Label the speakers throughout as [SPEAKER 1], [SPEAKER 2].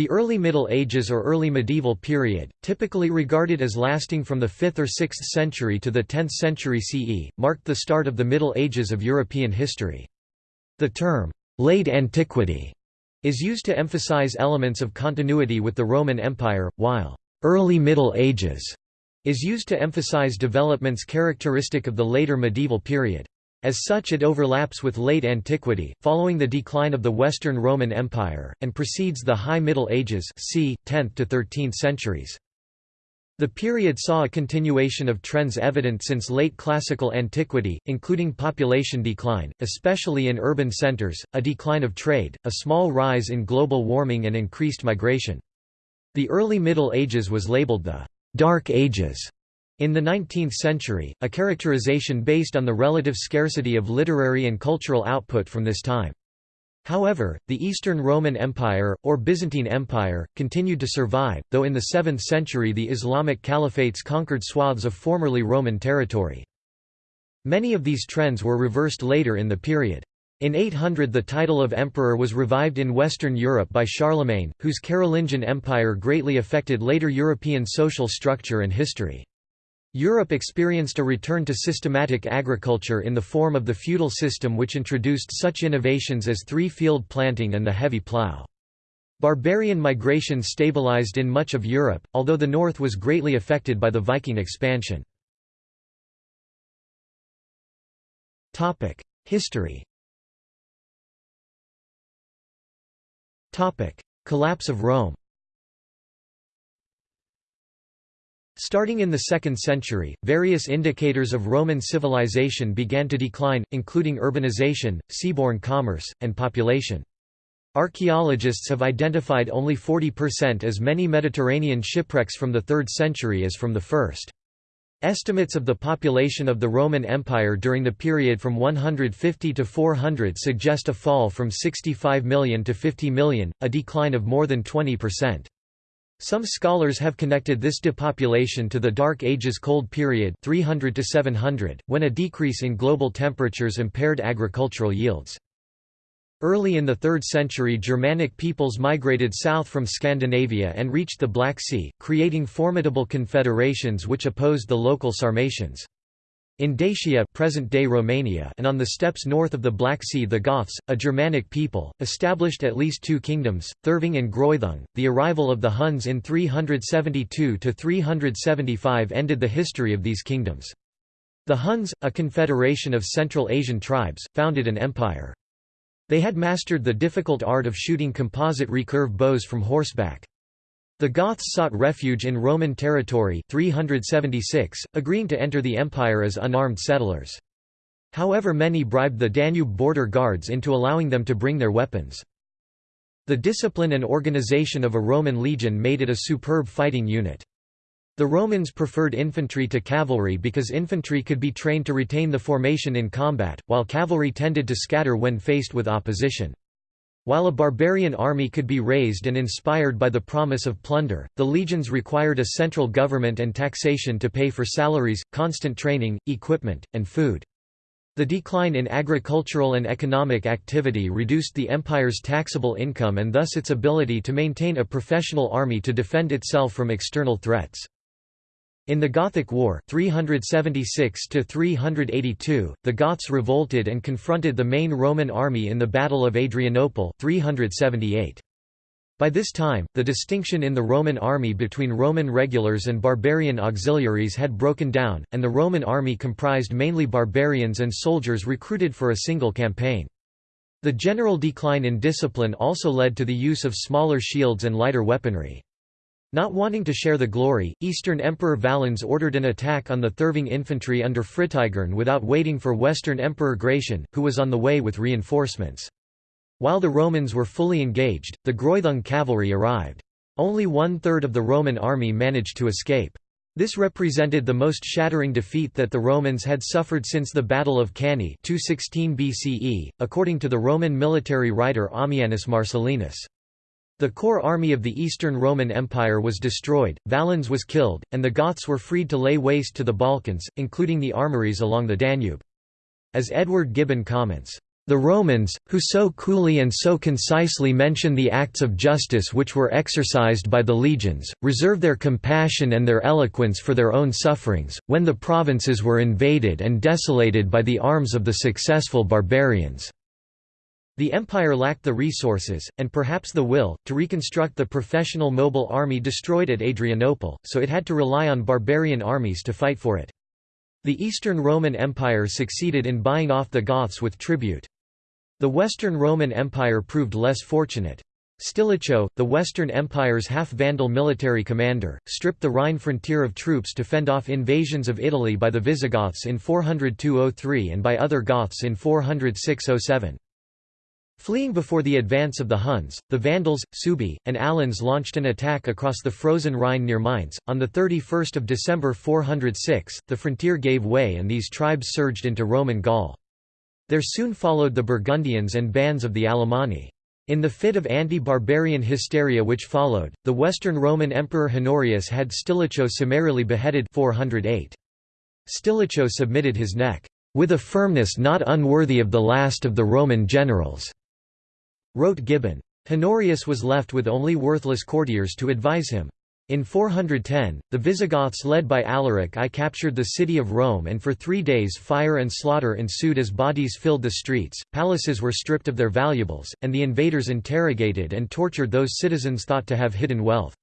[SPEAKER 1] The early Middle Ages or early medieval period, typically regarded as lasting from the 5th or 6th century to the 10th century CE, marked the start of the Middle Ages of European history. The term, late antiquity, is used to emphasize elements of continuity with the Roman Empire, while early Middle Ages is used to emphasize developments characteristic of the later medieval period. As such it overlaps with late antiquity, following the decline of the Western Roman Empire, and precedes the High Middle Ages c. 10th to 13th centuries. The period saw a continuation of trends evident since late classical antiquity, including population decline, especially in urban centers, a decline of trade, a small rise in global warming and increased migration. The early Middle Ages was labeled the «Dark Ages» In the 19th century, a characterization based on the relative scarcity of literary and cultural output from this time. However, the Eastern Roman Empire, or Byzantine Empire, continued to survive, though in the 7th century the Islamic caliphates conquered swaths of formerly Roman territory. Many of these trends were reversed later in the period. In 800 the title of emperor was revived in Western Europe by Charlemagne, whose Carolingian Empire greatly affected later European social structure and history. Europe experienced a return to systematic agriculture in the form of the feudal system which introduced such innovations as three-field planting and the heavy plough. Barbarian migration stabilized in much of Europe, although the north was greatly affected by the Viking expansion. History Collapse of Rome Starting in the 2nd century, various indicators of Roman civilization began to decline, including urbanization, seaborne commerce, and population. Archaeologists have identified only 40% as many Mediterranean shipwrecks from the 3rd century as from the 1st. Estimates of the population of the Roman Empire during the period from 150 to 400 suggest a fall from 65 million to 50 million, a decline of more than 20%. Some scholars have connected this depopulation to the Dark Ages Cold Period 300 to 700, when a decrease in global temperatures impaired agricultural yields. Early in the 3rd century Germanic peoples migrated south from Scandinavia and reached the Black Sea, creating formidable confederations which opposed the local Sarmatians. In Dacia present-day Romania and on the steppes north of the Black Sea the Goths, a Germanic people, established at least two kingdoms, Therving and Greuthung. The arrival of the Huns in 372–375 ended the history of these kingdoms. The Huns, a confederation of Central Asian tribes, founded an empire. They had mastered the difficult art of shooting composite recurve bows from horseback. The Goths sought refuge in Roman territory 376, agreeing to enter the empire as unarmed settlers. However many bribed the Danube border guards into allowing them to bring their weapons. The discipline and organization of a Roman legion made it a superb fighting unit. The Romans preferred infantry to cavalry because infantry could be trained to retain the formation in combat, while cavalry tended to scatter when faced with opposition. While a barbarian army could be raised and inspired by the promise of plunder, the legions required a central government and taxation to pay for salaries, constant training, equipment, and food. The decline in agricultural and economic activity reduced the empire's taxable income and thus its ability to maintain a professional army to defend itself from external threats. In the Gothic War 376 the Goths revolted and confronted the main Roman army in the Battle of Adrianople 378. By this time, the distinction in the Roman army between Roman regulars and barbarian auxiliaries had broken down, and the Roman army comprised mainly barbarians and soldiers recruited for a single campaign. The general decline in discipline also led to the use of smaller shields and lighter weaponry. Not wanting to share the glory, Eastern Emperor Valens ordered an attack on the Therving infantry under Fritigern without waiting for Western Emperor Gratian, who was on the way with reinforcements. While the Romans were fully engaged, the Greuthung cavalry arrived. Only one-third of the Roman army managed to escape. This represented the most shattering defeat that the Romans had suffered since the Battle of Cannae 216 BCE, according to the Roman military writer Ammianus Marcellinus. The core army of the Eastern Roman Empire was destroyed, Valens was killed, and the Goths were freed to lay waste to the Balkans, including the armories along the Danube. As Edward Gibbon comments, The Romans, who so coolly and so concisely mention the acts of justice which were exercised by the legions, reserve their compassion and their eloquence for their own sufferings, when the provinces were invaded and desolated by the arms of the successful barbarians." The empire lacked the resources, and perhaps the will, to reconstruct the professional mobile army destroyed at Adrianople, so it had to rely on barbarian armies to fight for it. The Eastern Roman Empire succeeded in buying off the Goths with tribute. The Western Roman Empire proved less fortunate. Stilicho, the Western Empire's half-Vandal military commander, stripped the Rhine frontier of troops to fend off invasions of Italy by the Visigoths in 402–03 and by other Goths in 406–07. Fleeing before the advance of the Huns, the Vandals, Suebi, and Alans launched an attack across the frozen Rhine near Mainz. On 31 December 406, the frontier gave way and these tribes surged into Roman Gaul. There soon followed the Burgundians and bands of the Alemanni. In the fit of anti-barbarian hysteria which followed, the Western Roman Emperor Honorius had Stilicho summarily beheaded 408. Stilicho submitted his neck, "...with a firmness not unworthy of the last of the Roman generals," wrote Gibbon. Honorius was left with only worthless courtiers to advise him. In 410, the Visigoths led by Alaric I captured the city of Rome and for three days fire and slaughter ensued as bodies filled the streets, palaces were stripped of their valuables, and the invaders interrogated and tortured those citizens thought to have hidden wealth.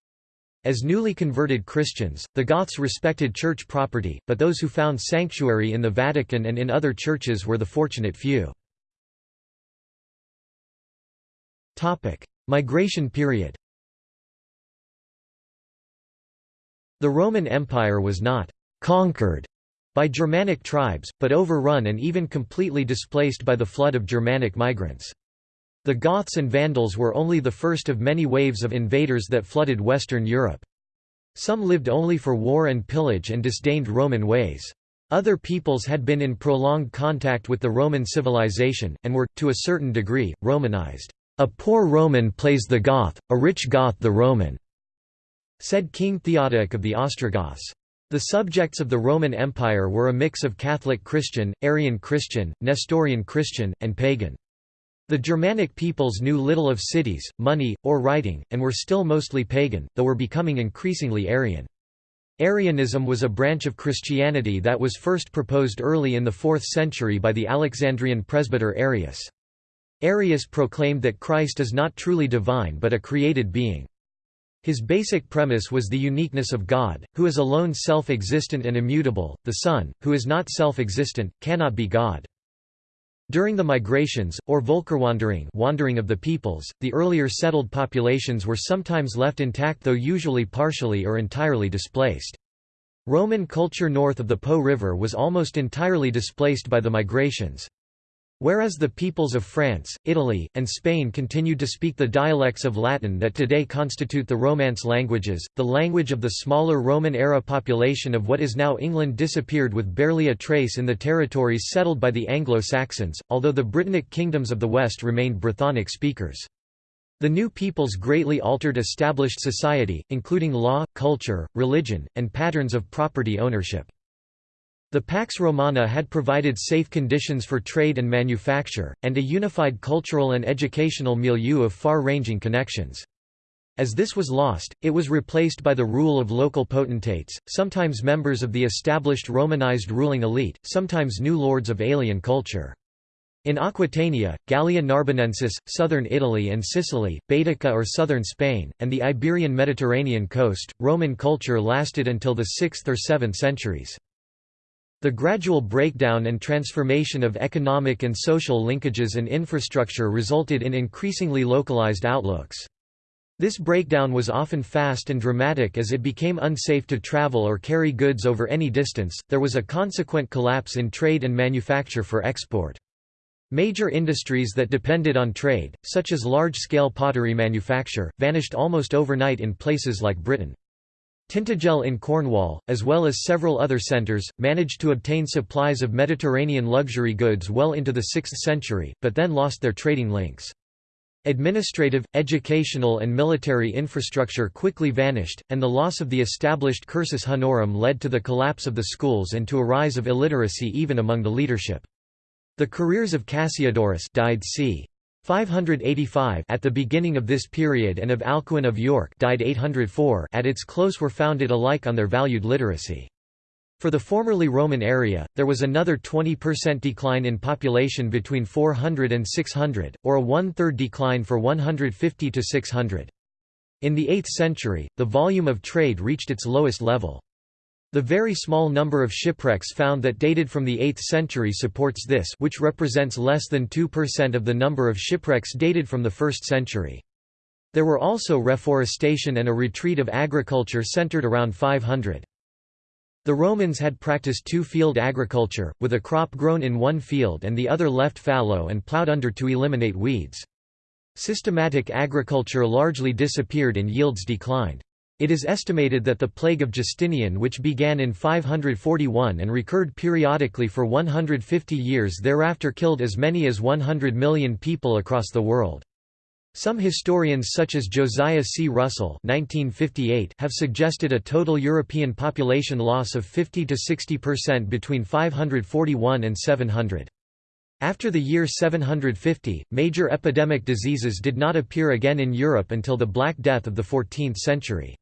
[SPEAKER 1] As newly converted Christians, the Goths respected church property, but those who found sanctuary in the Vatican and in other churches were the fortunate few. Migration period The Roman Empire was not «conquered» by Germanic tribes, but overrun and even completely displaced by the flood of Germanic migrants. The Goths and Vandals were only the first of many waves of invaders that flooded Western Europe. Some lived only for war and pillage and disdained Roman ways. Other peoples had been in prolonged contact with the Roman civilization, and were, to a certain degree, Romanized. A poor Roman plays the Goth, a rich Goth the Roman said King Theodoric of the Ostrogoths. The subjects of the Roman Empire were a mix of Catholic Christian, Arian Christian, Nestorian Christian, and pagan. The Germanic peoples knew little of cities, money, or writing, and were still mostly pagan, though were becoming increasingly Arian. Arianism was a branch of Christianity that was first proposed early in the 4th century by the Alexandrian presbyter Arius. Arius proclaimed that Christ is not truly divine but a created being. His basic premise was the uniqueness of God, who is alone self-existent and immutable, the Son, who is not self-existent, cannot be God. During the migrations, or Völkerwanderung wandering of the peoples, the earlier settled populations were sometimes left intact though usually partially or entirely displaced. Roman culture north of the Po River was almost entirely displaced by the migrations. Whereas the peoples of France, Italy, and Spain continued to speak the dialects of Latin that today constitute the Romance languages, the language of the smaller Roman-era population of what is now England disappeared with barely a trace in the territories settled by the Anglo-Saxons, although the Britannic kingdoms of the West remained Brythonic speakers. The new peoples greatly altered established society, including law, culture, religion, and patterns of property ownership. The Pax Romana had provided safe conditions for trade and manufacture, and a unified cultural and educational milieu of far-ranging connections. As this was lost, it was replaced by the rule of local potentates, sometimes members of the established Romanized ruling elite, sometimes new lords of alien culture. In Aquitania, Gallia Narbonensis, southern Italy and Sicily, Baetica or southern Spain, and the Iberian Mediterranean coast, Roman culture lasted until the 6th or 7th centuries. The gradual breakdown and transformation of economic and social linkages and infrastructure resulted in increasingly localized outlooks. This breakdown was often fast and dramatic as it became unsafe to travel or carry goods over any distance, there was a consequent collapse in trade and manufacture for export. Major industries that depended on trade, such as large-scale pottery manufacture, vanished almost overnight in places like Britain. Tintagel in Cornwall, as well as several other centres, managed to obtain supplies of Mediterranean luxury goods well into the 6th century, but then lost their trading links. Administrative, educational and military infrastructure quickly vanished, and the loss of the established cursus honorum led to the collapse of the schools and to a rise of illiteracy even among the leadership. The careers of Cassiodorus died c. 585 at the beginning of this period and of Alcuin of York died 804 at its close were founded alike on their valued literacy. For the formerly Roman area, there was another 20% decline in population between 400 and 600, or a one-third decline for 150 to 600. In the 8th century, the volume of trade reached its lowest level. The very small number of shipwrecks found that dated from the 8th century supports this which represents less than 2% of the number of shipwrecks dated from the 1st century. There were also reforestation and a retreat of agriculture centered around 500. The Romans had practiced two-field agriculture, with a crop grown in one field and the other left fallow and plowed under to eliminate weeds. Systematic agriculture largely disappeared and yields declined. It is estimated that the plague of Justinian which began in 541 and recurred periodically for 150 years thereafter killed as many as 100 million people across the world. Some historians such as Josiah C. Russell 1958 have suggested a total European population loss of 50 to 60% between 541 and 700. After the year 750, major epidemic diseases did not appear again in Europe until the Black Death of the 14th century.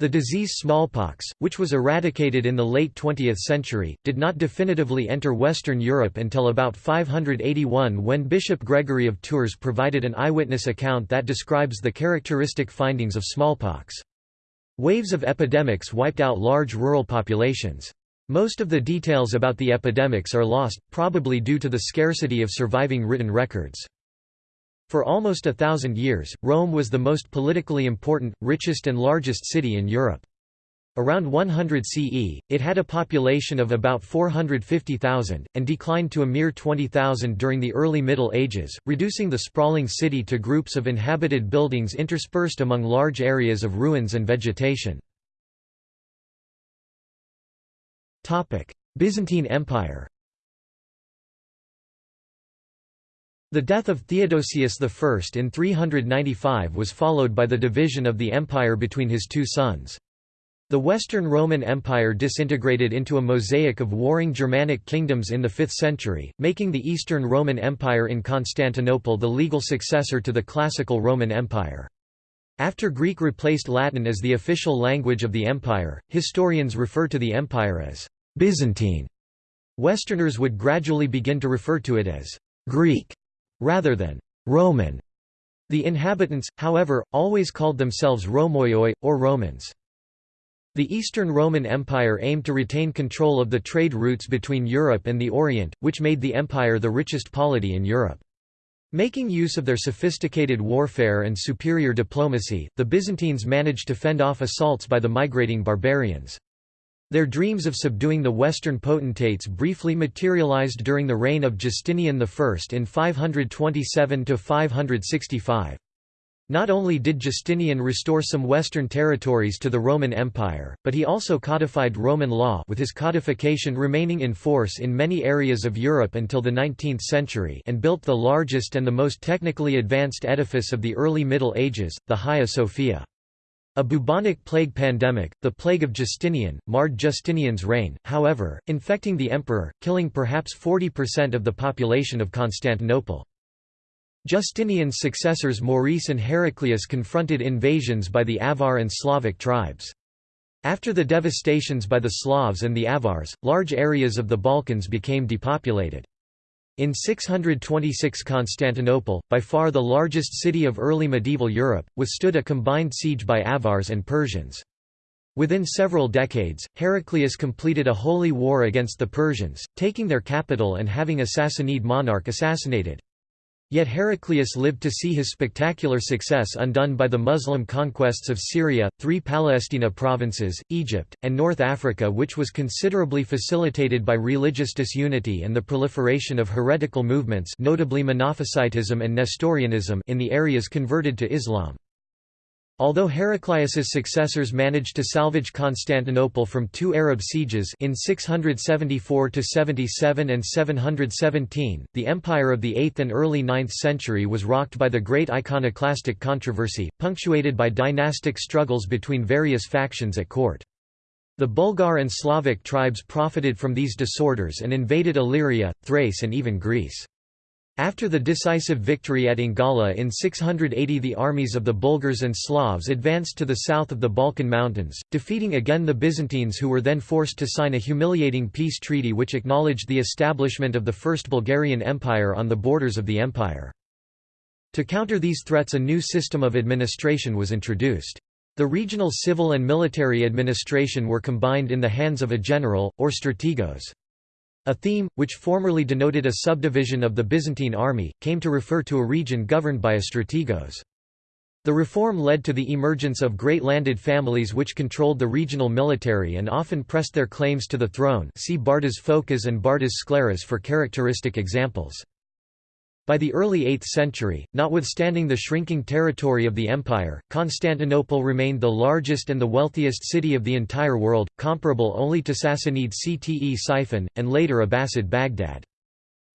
[SPEAKER 1] The disease smallpox, which was eradicated in the late 20th century, did not definitively enter Western Europe until about 581 when Bishop Gregory of Tours provided an eyewitness account that describes the characteristic findings of smallpox. Waves of epidemics wiped out large rural populations. Most of the details about the epidemics are lost, probably due to the scarcity of surviving written records. For almost a thousand years, Rome was the most politically important, richest and largest city in Europe. Around 100 CE, it had a population of about 450,000, and declined to a mere 20,000 during the early Middle Ages, reducing the sprawling city to groups of inhabited buildings interspersed among large areas of ruins and vegetation. Byzantine Empire The death of Theodosius I in 395 was followed by the division of the empire between his two sons. The Western Roman Empire disintegrated into a mosaic of warring Germanic kingdoms in the 5th century, making the Eastern Roman Empire in Constantinople the legal successor to the classical Roman Empire. After Greek replaced Latin as the official language of the empire, historians refer to the empire as Byzantine. Westerners would gradually begin to refer to it as Greek rather than Roman. The inhabitants, however, always called themselves Rhomaioi, or Romans. The Eastern Roman Empire aimed to retain control of the trade routes between Europe and the Orient, which made the empire the richest polity in Europe. Making use of their sophisticated warfare and superior diplomacy, the Byzantines managed to fend off assaults by the migrating barbarians. Their dreams of subduing the Western potentates briefly materialized during the reign of Justinian I in 527–565. Not only did Justinian restore some Western territories to the Roman Empire, but he also codified Roman law with his codification remaining in force in many areas of Europe until the 19th century and built the largest and the most technically advanced edifice of the early Middle Ages, the Hagia Sophia. A bubonic plague pandemic, the Plague of Justinian, marred Justinian's reign, however, infecting the emperor, killing perhaps 40% of the population of Constantinople. Justinian's successors Maurice and Heraclius confronted invasions by the Avar and Slavic tribes. After the devastations by the Slavs and the Avars, large areas of the Balkans became depopulated. In 626 Constantinople, by far the largest city of early medieval Europe, withstood a combined siege by Avars and Persians. Within several decades, Heraclius completed a holy war against the Persians, taking their capital and having a Sassanid monarch assassinated. Yet Heraclius lived to see his spectacular success undone by the Muslim conquests of Syria, three Palestina provinces, Egypt, and North Africa which was considerably facilitated by religious disunity and the proliferation of heretical movements notably Monophysitism and Nestorianism in the areas converted to Islam. Although Heraclius's successors managed to salvage Constantinople from two Arab sieges in 674–77 and 717, the empire of the 8th and early 9th century was rocked by the Great Iconoclastic Controversy, punctuated by dynastic struggles between various factions at court. The Bulgar and Slavic tribes profited from these disorders and invaded Illyria, Thrace and even Greece. After the decisive victory at Ingala in 680 the armies of the Bulgars and Slavs advanced to the south of the Balkan Mountains, defeating again the Byzantines who were then forced to sign a humiliating peace treaty which acknowledged the establishment of the First Bulgarian Empire on the borders of the empire. To counter these threats a new system of administration was introduced. The regional civil and military administration were combined in the hands of a general, or strategos. A theme, which formerly denoted a subdivision of the Byzantine army, came to refer to a region governed by a strategos. The reform led to the emergence of great landed families which controlled the regional military and often pressed their claims to the throne see Bardas Phokas and Bardas Skleros for characteristic examples. By the early 8th century, notwithstanding the shrinking territory of the empire, Constantinople remained the largest and the wealthiest city of the entire world, comparable only to Sassanid Ctesiphon, and later Abbasid Baghdad.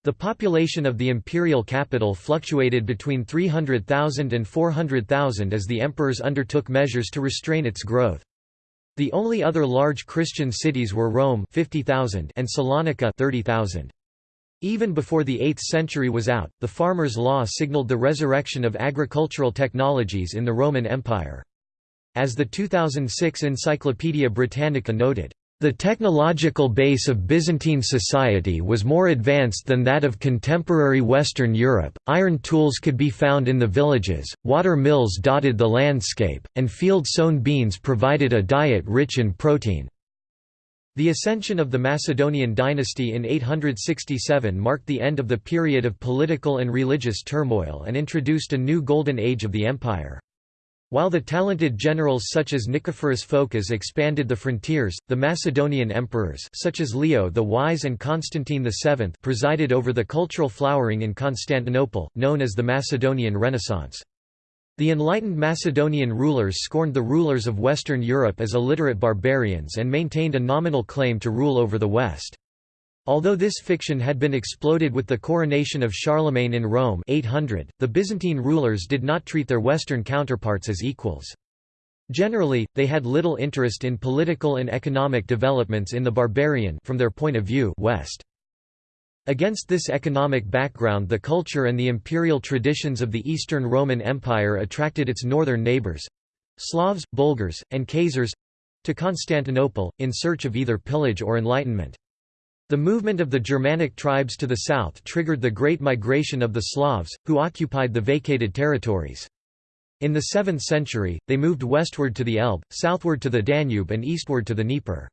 [SPEAKER 1] The population of the imperial capital fluctuated between 300,000 and 400,000 as the emperors undertook measures to restrain its growth. The only other large Christian cities were Rome 50,000 and Salonika 30,000. Even before the 8th century was out, the farmer's law signaled the resurrection of agricultural technologies in the Roman Empire. As the 2006 Encyclopaedia Britannica noted, the technological base of Byzantine society was more advanced than that of contemporary Western Europe, iron tools could be found in the villages, water mills dotted the landscape, and field-sown beans provided a diet rich in protein. The ascension of the Macedonian dynasty in 867 marked the end of the period of political and religious turmoil and introduced a new golden age of the empire. While the talented generals such as Nicephorus Phocas expanded the frontiers, the Macedonian emperors such as Leo the Wise and Constantine VII presided over the cultural flowering in Constantinople, known as the Macedonian Renaissance. The enlightened Macedonian rulers scorned the rulers of Western Europe as illiterate barbarians and maintained a nominal claim to rule over the West. Although this fiction had been exploded with the coronation of Charlemagne in Rome 800, the Byzantine rulers did not treat their Western counterparts as equals. Generally, they had little interest in political and economic developments in the barbarian from their point of view West. Against this economic background the culture and the imperial traditions of the Eastern Roman Empire attracted its northern neighbours—Slavs, Bulgars, and Khazars—to Constantinople, in search of either pillage or enlightenment. The movement of the Germanic tribes to the south triggered the Great Migration of the Slavs, who occupied the vacated territories. In the 7th century, they moved westward to the Elbe, southward to the Danube and eastward to the Dnieper.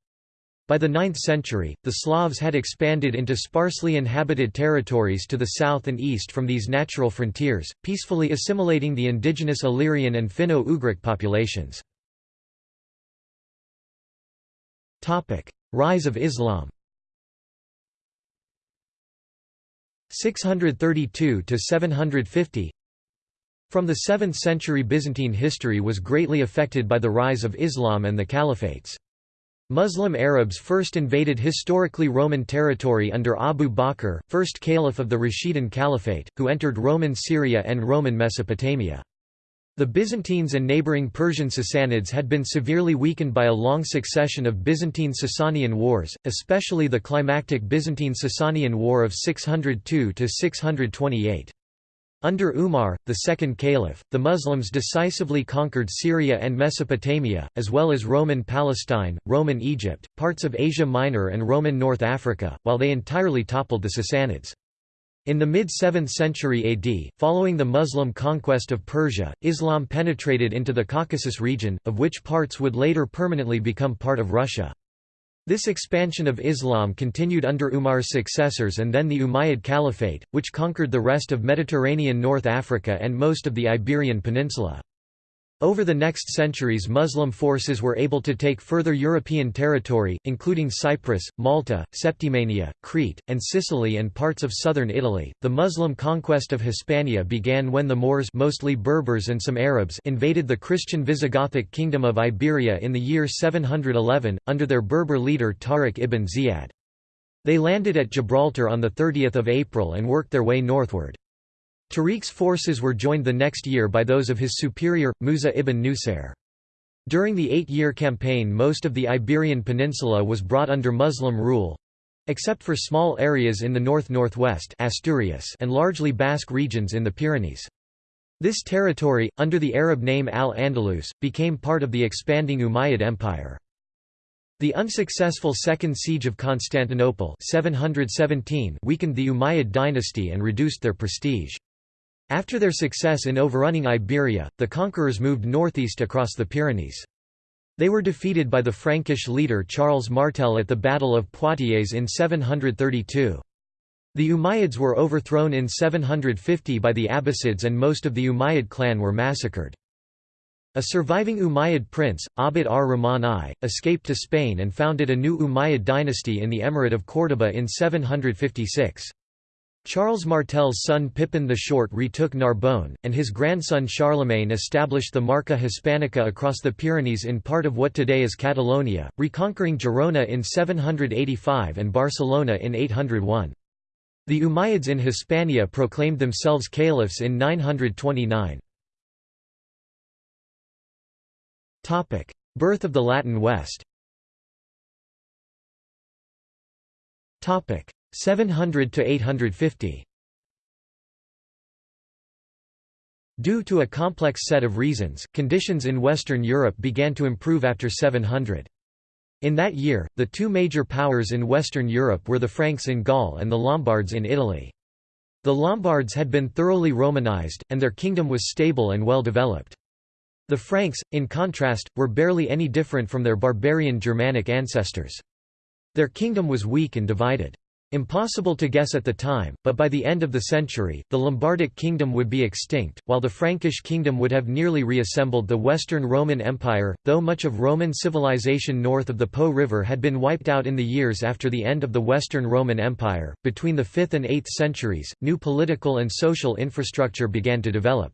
[SPEAKER 1] By the 9th century, the Slavs had expanded into sparsely inhabited territories to the south and east from these natural frontiers, peacefully assimilating the indigenous Illyrian and Finno-Ugric populations. Rise of Islam 632 to 750 From the 7th century Byzantine history was greatly affected by the rise of Islam and the caliphates. Muslim Arabs first invaded historically Roman territory under Abu Bakr, first caliph of the Rashidun Caliphate, who entered Roman Syria and Roman Mesopotamia. The Byzantines and neighboring Persian Sassanids had been severely weakened by a long succession of Byzantine-Sasanian wars, especially the climactic Byzantine-Sasanian War of 602–628. Under Umar, the second caliph, the Muslims decisively conquered Syria and Mesopotamia, as well as Roman Palestine, Roman Egypt, parts of Asia Minor and Roman North Africa, while they entirely toppled the Sassanids. In the mid-7th century AD, following the Muslim conquest of Persia, Islam penetrated into the Caucasus region, of which parts would later permanently become part of Russia. This expansion of Islam continued under Umar's successors and then the Umayyad Caliphate, which conquered the rest of Mediterranean North Africa and most of the Iberian Peninsula. Over the next centuries Muslim forces were able to take further European territory, including Cyprus, Malta, Septimania, Crete, and Sicily and parts of southern Italy. The Muslim conquest of Hispania began when the Moors mostly Berbers and some Arabs invaded the Christian Visigothic kingdom of Iberia in the year 711, under their Berber leader Tariq ibn Ziyad. They landed at Gibraltar on 30 April and worked their way northward. Tariq's forces were joined the next year by those of his superior, Musa ibn Nusair. During the eight-year campaign most of the Iberian Peninsula was brought under Muslim rule, except for small areas in the north-northwest and largely Basque regions in the Pyrenees. This territory, under the Arab name Al-Andalus, became part of the expanding Umayyad Empire. The unsuccessful Second Siege of Constantinople 717 weakened the Umayyad dynasty and reduced their prestige. After their success in overrunning Iberia, the conquerors moved northeast across the Pyrenees. They were defeated by the Frankish leader Charles Martel at the Battle of Poitiers in 732. The Umayyads were overthrown in 750 by the Abbasids and most of the Umayyad clan were massacred. A surviving Umayyad prince, Abd ar-Rahman I, escaped to Spain and founded a new Umayyad dynasty in the Emirate of Córdoba in 756. Charles Martel's son Pippin the Short retook Narbonne, and his grandson Charlemagne established the Marca Hispanica across the Pyrenees in part of what today is Catalonia, reconquering Girona in 785 and Barcelona in 801. The Umayyads in Hispania proclaimed themselves caliphs in 929. Birth of the Latin West 700 to 850 Due to a complex set of reasons, conditions in Western Europe began to improve after 700. In that year, the two major powers in Western Europe were the Franks in Gaul and the Lombards in Italy. The Lombards had been thoroughly Romanized, and their kingdom was stable and well developed. The Franks, in contrast, were barely any different from their barbarian Germanic ancestors. Their kingdom was weak and divided. Impossible to guess at the time, but by the end of the century, the Lombardic kingdom would be extinct, while the Frankish kingdom would have nearly reassembled the Western Roman Empire. Though much of Roman civilization north of the Po River had been wiped out in the years after the end of the Western Roman Empire, between the 5th and 8th centuries, new political and social infrastructure began to develop.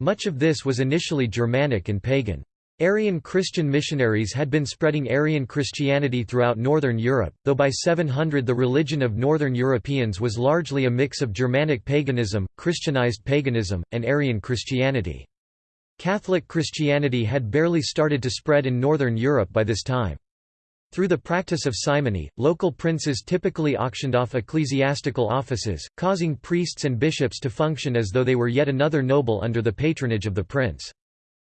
[SPEAKER 1] Much of this was initially Germanic and pagan. Arian Christian missionaries had been spreading Arian Christianity throughout northern Europe, though by 700 the religion of northern Europeans was largely a mix of Germanic paganism, Christianized paganism, and Arian Christianity. Catholic Christianity had barely started to spread in northern Europe by this time. Through the practice of simony, local princes typically auctioned off ecclesiastical offices, causing priests and bishops to function as though they were yet another noble under the patronage of the prince.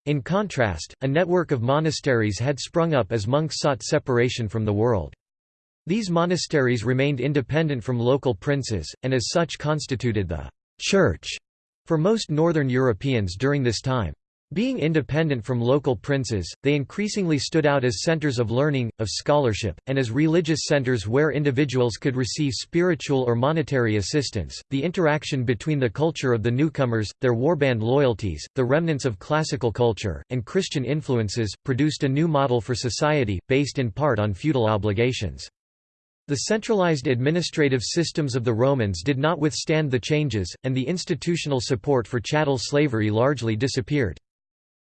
[SPEAKER 1] In contrast, a network of monasteries had sprung up as monks sought separation from the world. These monasteries remained independent from local princes, and as such constituted the «church» for most northern Europeans during this time. Being independent from local princes, they increasingly stood out as centers of learning, of scholarship, and as religious centers where individuals could receive spiritual or monetary assistance. The interaction between the culture of the newcomers, their warband loyalties, the remnants of classical culture, and Christian influences, produced a new model for society, based in part on feudal obligations. The centralized administrative systems of the Romans did not withstand the changes, and the institutional support for chattel slavery largely disappeared.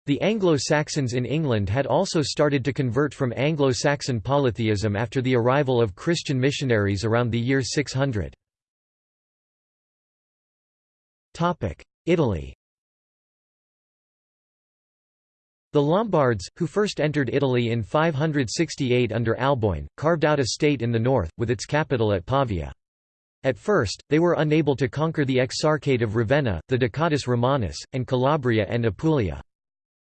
[SPEAKER 1] The Anglo-Saxons in England had also started to convert from Anglo-Saxon polytheism after the arrival of Christian missionaries around the year 600. Italy The Lombards, who first entered Italy in 568 under Alboin, carved out a state in the north, with its capital at Pavia. At first, they were unable to conquer the Exarchate of Ravenna, the Ducatus Romanus, and Calabria and Apulia.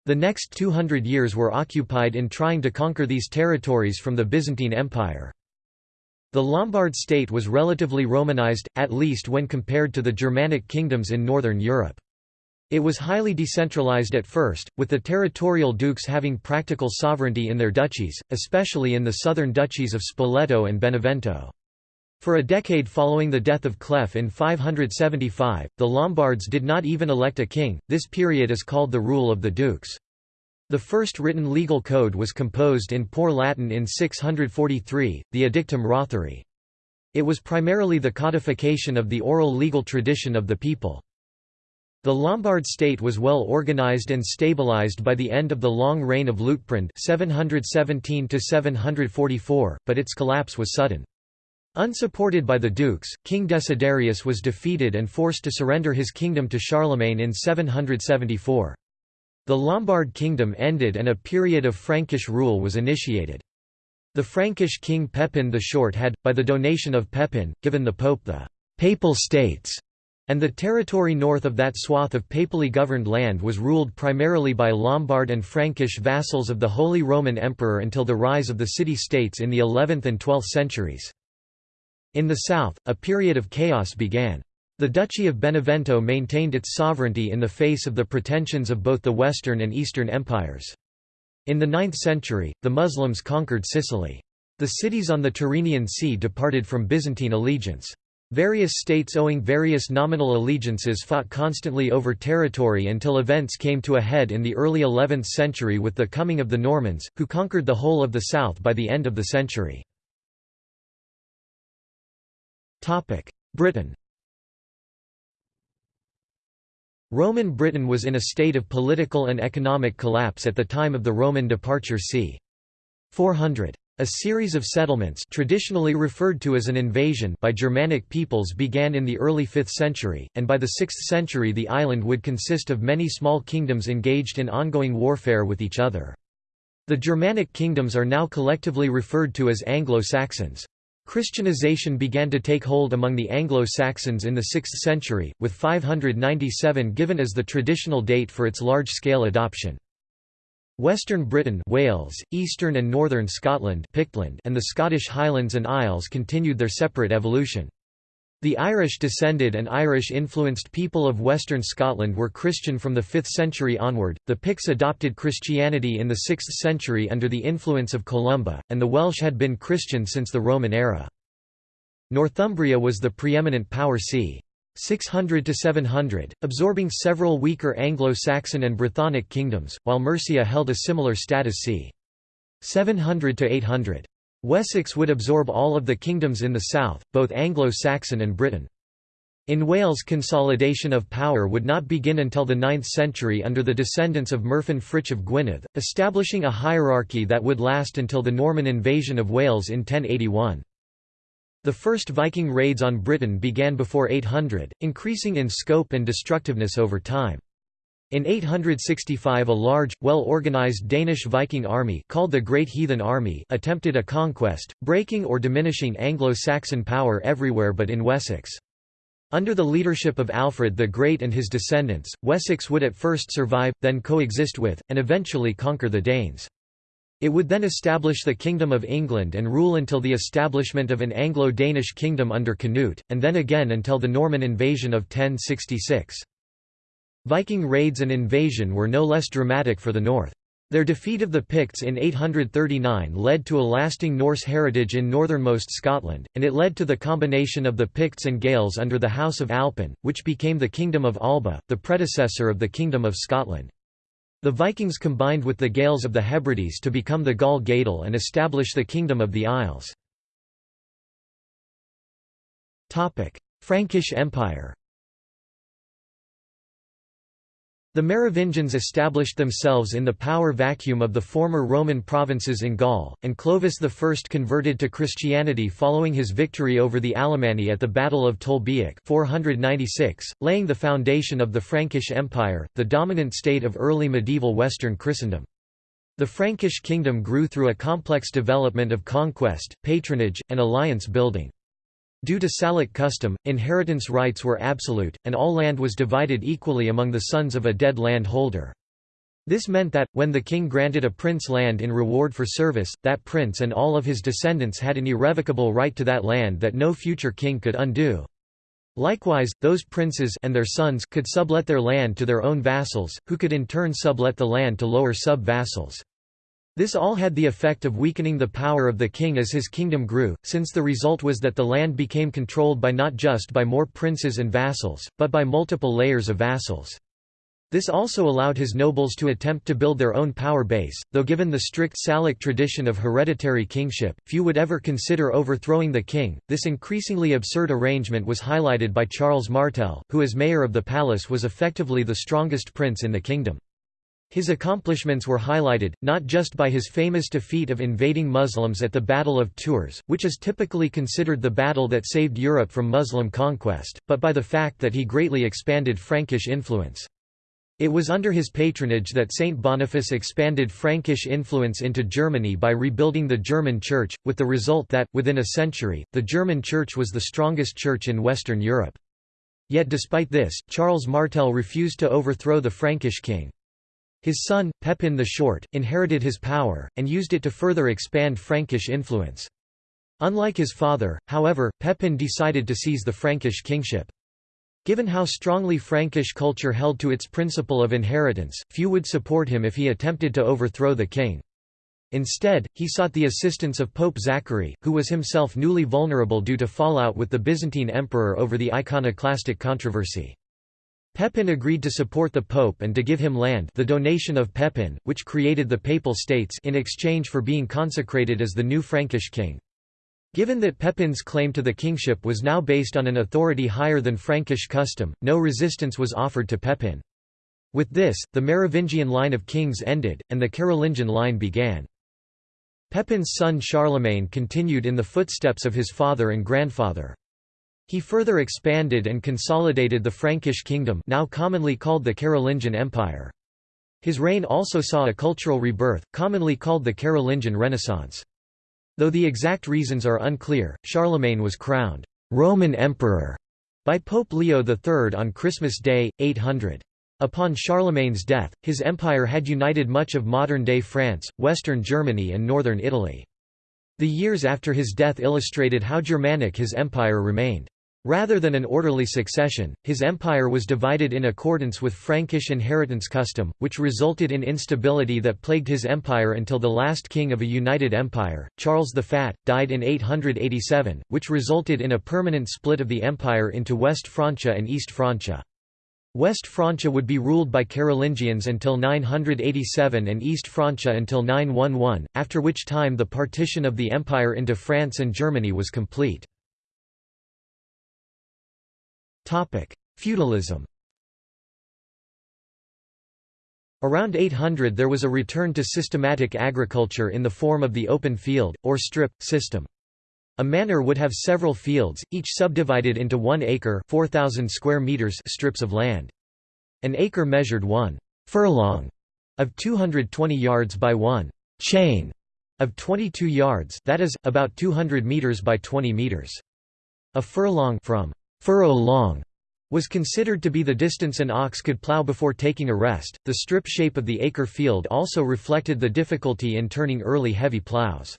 [SPEAKER 1] The next 200 years were occupied in trying to conquer these territories from the Byzantine Empire. The Lombard state was relatively Romanized, at least when compared to the Germanic kingdoms in northern Europe. It was highly decentralized at first, with the territorial dukes having practical sovereignty in their duchies, especially in the southern duchies of Spoleto and Benevento. For a decade following the death of Cleph in 575, the Lombards did not even elect a king, this period is called the rule of the dukes. The first written legal code was composed in Poor Latin in 643, the Edictum Rothari. It was primarily the codification of the oral legal tradition of the people. The Lombard state was well organized and stabilized by the end of the long reign of Liutprand 717 but its collapse was sudden. Unsupported by the dukes, King Desiderius was defeated and forced to surrender his kingdom to Charlemagne in 774. The Lombard kingdom ended and a period of Frankish rule was initiated. The Frankish king Pepin the Short had, by the donation of Pepin, given the pope the «Papal States», and the territory north of that swath of papally governed land was ruled primarily by Lombard and Frankish vassals of the Holy Roman Emperor until the rise of the city-states in the 11th and 12th centuries. In the south, a period of chaos began. The Duchy of Benevento maintained its sovereignty in the face of the pretensions of both the Western and Eastern empires. In the 9th century, the Muslims conquered Sicily. The cities on the Tyrrhenian Sea departed from Byzantine allegiance. Various states owing various nominal allegiances fought constantly over territory until events came to a head in the early 11th century with the coming of the Normans, who conquered the whole of the south by the end of the century. Britain Roman Britain was in a state of political and economic collapse at the time of the Roman departure c. 400. A series of settlements traditionally referred to as an invasion by Germanic peoples began in the early 5th century, and by the 6th century the island would consist of many small kingdoms engaged in ongoing warfare with each other. The Germanic kingdoms are now collectively referred to as Anglo-Saxons. Christianization began to take hold among the Anglo-Saxons in the 6th century, with 597 given as the traditional date for its large-scale adoption. Western Britain Wales, Eastern and Northern Scotland Pictland and the Scottish Highlands and Isles continued their separate evolution. The Irish-descended and Irish-influenced people of western Scotland were Christian from the 5th century onward, the Picts adopted Christianity in the 6th century under the influence of Columba, and the Welsh had been Christian since the Roman era. Northumbria was the preeminent power c. 600 to 700, absorbing several weaker Anglo-Saxon and Brythonic kingdoms, while Mercia held a similar status c. 700 to 800. Wessex would absorb all of the kingdoms in the south, both Anglo-Saxon and Britain. In Wales consolidation of power would not begin until the 9th century under the descendants of Myrddin Frych of Gwynedd, establishing a hierarchy that would last until the Norman invasion of Wales in 1081. The first Viking raids on Britain began before 800, increasing in scope and destructiveness over time. In 865 a large, well-organized Danish Viking army called the Great Heathen Army attempted a conquest, breaking or diminishing Anglo-Saxon power everywhere but in Wessex. Under the leadership of Alfred the Great and his descendants, Wessex would at first survive, then coexist with, and eventually conquer the Danes. It would then establish the Kingdom of England and rule until the establishment of an Anglo-Danish kingdom under Canute, and then again until the Norman invasion of 1066. Viking raids and invasion were no less dramatic for the north. Their defeat of the Picts in 839 led to a lasting Norse heritage in northernmost Scotland, and it led to the combination of the Picts and Gaels under the House of Alpin, which became the Kingdom of Alba, the predecessor of the Kingdom of Scotland. The Vikings combined with the Gaels of the Hebrides to become the Gall Gaidheil and establish the Kingdom of the Isles. Frankish Empire The Merovingians established themselves in the power vacuum of the former Roman provinces in Gaul, and Clovis I converted to Christianity following his victory over the Alemanni at the Battle of Tolbiac 496, laying the foundation of the Frankish Empire, the dominant state of early medieval Western Christendom. The Frankish kingdom grew through a complex development of conquest, patronage, and alliance building. Due to Salic custom, inheritance rights were absolute, and all land was divided equally among the sons of a dead land holder. This meant that, when the king granted a prince land in reward for service, that prince and all of his descendants had an irrevocable right to that land that no future king could undo. Likewise, those princes and their sons could sublet their land to their own vassals, who could in turn sublet the land to lower sub-vassals. This all had the effect of weakening the power of the king as his kingdom grew, since the result was that the land became controlled by not just by more princes and vassals, but by multiple layers of vassals. This also allowed his nobles to attempt to build their own power base, though given the strict Salic tradition of hereditary kingship, few would ever consider overthrowing the king. This increasingly absurd arrangement was highlighted by Charles Martel, who as mayor of the palace was effectively the strongest prince in the kingdom. His accomplishments were highlighted, not just by his famous defeat of invading Muslims at the Battle of Tours, which is typically considered the battle that saved Europe from Muslim conquest, but by the fact that he greatly expanded Frankish influence. It was under his patronage that Saint Boniface expanded Frankish influence into Germany by rebuilding the German Church, with the result that, within a century, the German Church was the strongest church in Western Europe. Yet despite this, Charles Martel refused to overthrow the Frankish king. His son, Pepin the Short, inherited his power, and used it to further expand Frankish influence. Unlike his father, however, Pepin decided to seize the Frankish kingship. Given how strongly Frankish culture held to its principle of inheritance, few would support him if he attempted to overthrow the king. Instead, he sought the assistance of Pope Zachary, who was himself newly vulnerable due to fallout with the Byzantine emperor over the iconoclastic controversy. Pepin agreed to support the pope and to give him land the donation of Pepin, which created the Papal States in exchange for being consecrated as the new Frankish king. Given that Pepin's claim to the kingship was now based on an authority higher than Frankish custom, no resistance was offered to Pepin. With this, the Merovingian line of kings ended, and the Carolingian line began. Pepin's son Charlemagne continued in the footsteps of his father and grandfather. He further expanded and consolidated the Frankish kingdom now commonly called the Carolingian Empire. His reign also saw a cultural rebirth, commonly called the Carolingian Renaissance. Though the exact reasons are unclear, Charlemagne was crowned Roman Emperor by Pope Leo III on Christmas Day, 800. Upon Charlemagne's death, his empire had united much of modern-day France, western Germany and northern Italy. The years after his death illustrated how Germanic his empire remained. Rather than an orderly succession, his empire was divided in accordance with Frankish inheritance custom, which resulted in instability that plagued his empire until the last king of a united empire, Charles the Fat, died in 887, which resulted in a permanent split of the empire into West Francia and East Francia. West Francia would be ruled by Carolingians until 987 and East Francia until 911, after which time the partition of the empire into France and Germany was complete. Feudalism Around 800 there was a return to systematic agriculture in the form of the open field, or strip, system. A manor would have several fields, each subdivided into one acre 4,000 square meters strips of land. An acre measured one furlong of 220 yards by one chain of 22 yards that is, about 200 meters by 20 meters. A furlong from furrow long was considered to be the distance an ox could plow before taking a rest. The strip shape of the acre field also reflected the difficulty in turning early heavy plows.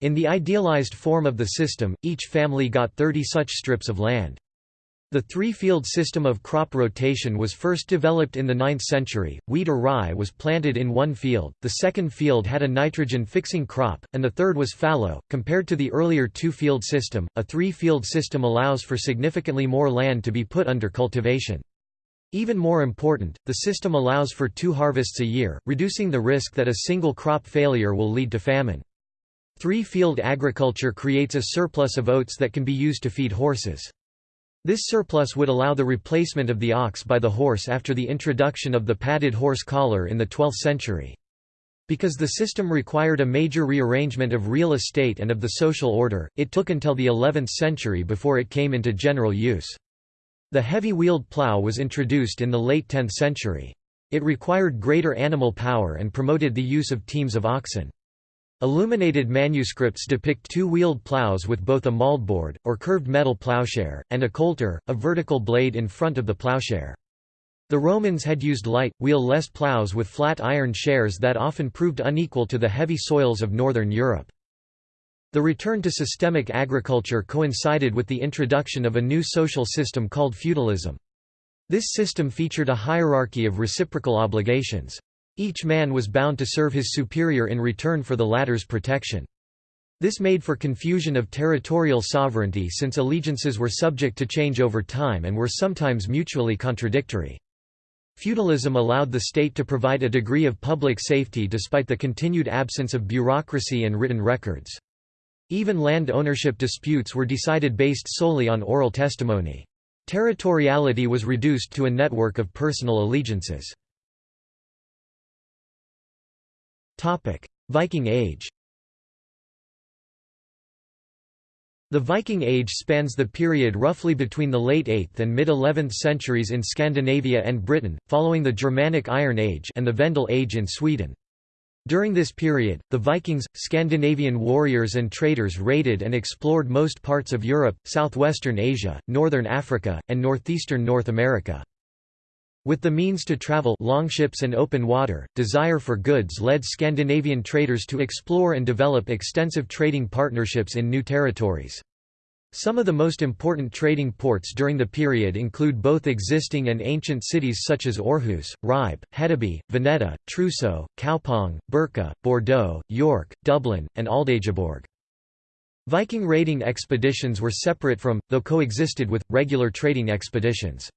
[SPEAKER 1] In the idealized form of the system, each family got 30 such strips of land. The three-field system of crop rotation was first developed in the 9th century. Wheat or rye was planted in one field, the second field had a nitrogen-fixing crop, and the third was fallow. Compared to the earlier two-field system, a three-field system allows for significantly more land to be put under cultivation. Even more important, the system allows for two harvests a year, reducing the risk that a single crop failure will lead to famine. Three-field agriculture creates a surplus of oats that can be used to feed horses. This surplus would allow the replacement of the ox by the horse after the introduction of the padded horse collar in the 12th century. Because the system required a major rearrangement of real estate and of the social order, it took until the 11th century before it came into general use. The heavy-wheeled plough was introduced in the late 10th century. It required greater animal power and promoted the use of teams of oxen. Illuminated manuscripts depict two-wheeled plows with both a mouldboard, or curved metal plowshare, and a coulter, a vertical blade in front of the plowshare. The Romans had used light, wheel-less plows with flat iron shares that often proved unequal to the heavy soils of northern Europe. The return to systemic agriculture coincided with the introduction of a new social system called feudalism. This system featured a hierarchy of reciprocal obligations. Each man was bound to serve his superior in return for the latter's protection. This made for confusion of territorial sovereignty since allegiances were subject to change over time and were sometimes mutually contradictory. Feudalism allowed the state to provide a degree of public safety despite the continued absence of bureaucracy and written records. Even land ownership disputes were decided based solely on oral testimony. Territoriality was reduced to a network of personal allegiances. Viking Age The Viking Age spans the period roughly between the late 8th and mid-11th centuries in Scandinavia and Britain, following the Germanic Iron Age and the Vendel Age in Sweden. During this period, the Vikings, Scandinavian warriors and traders raided and explored most parts of Europe, southwestern Asia, northern Africa, and northeastern North America. With the means to travel longships and open water, desire for goods led Scandinavian traders to explore and develop extensive trading partnerships in new territories. Some of the most important trading ports during the period include both existing and ancient cities such as Aarhus, Ribe, Hedeby, Vineta, Truso, Kaupang, Birka, Bordeaux, York, Dublin, and Aldeigjuborg. Viking raiding expeditions were separate from, though coexisted with, regular trading expeditions.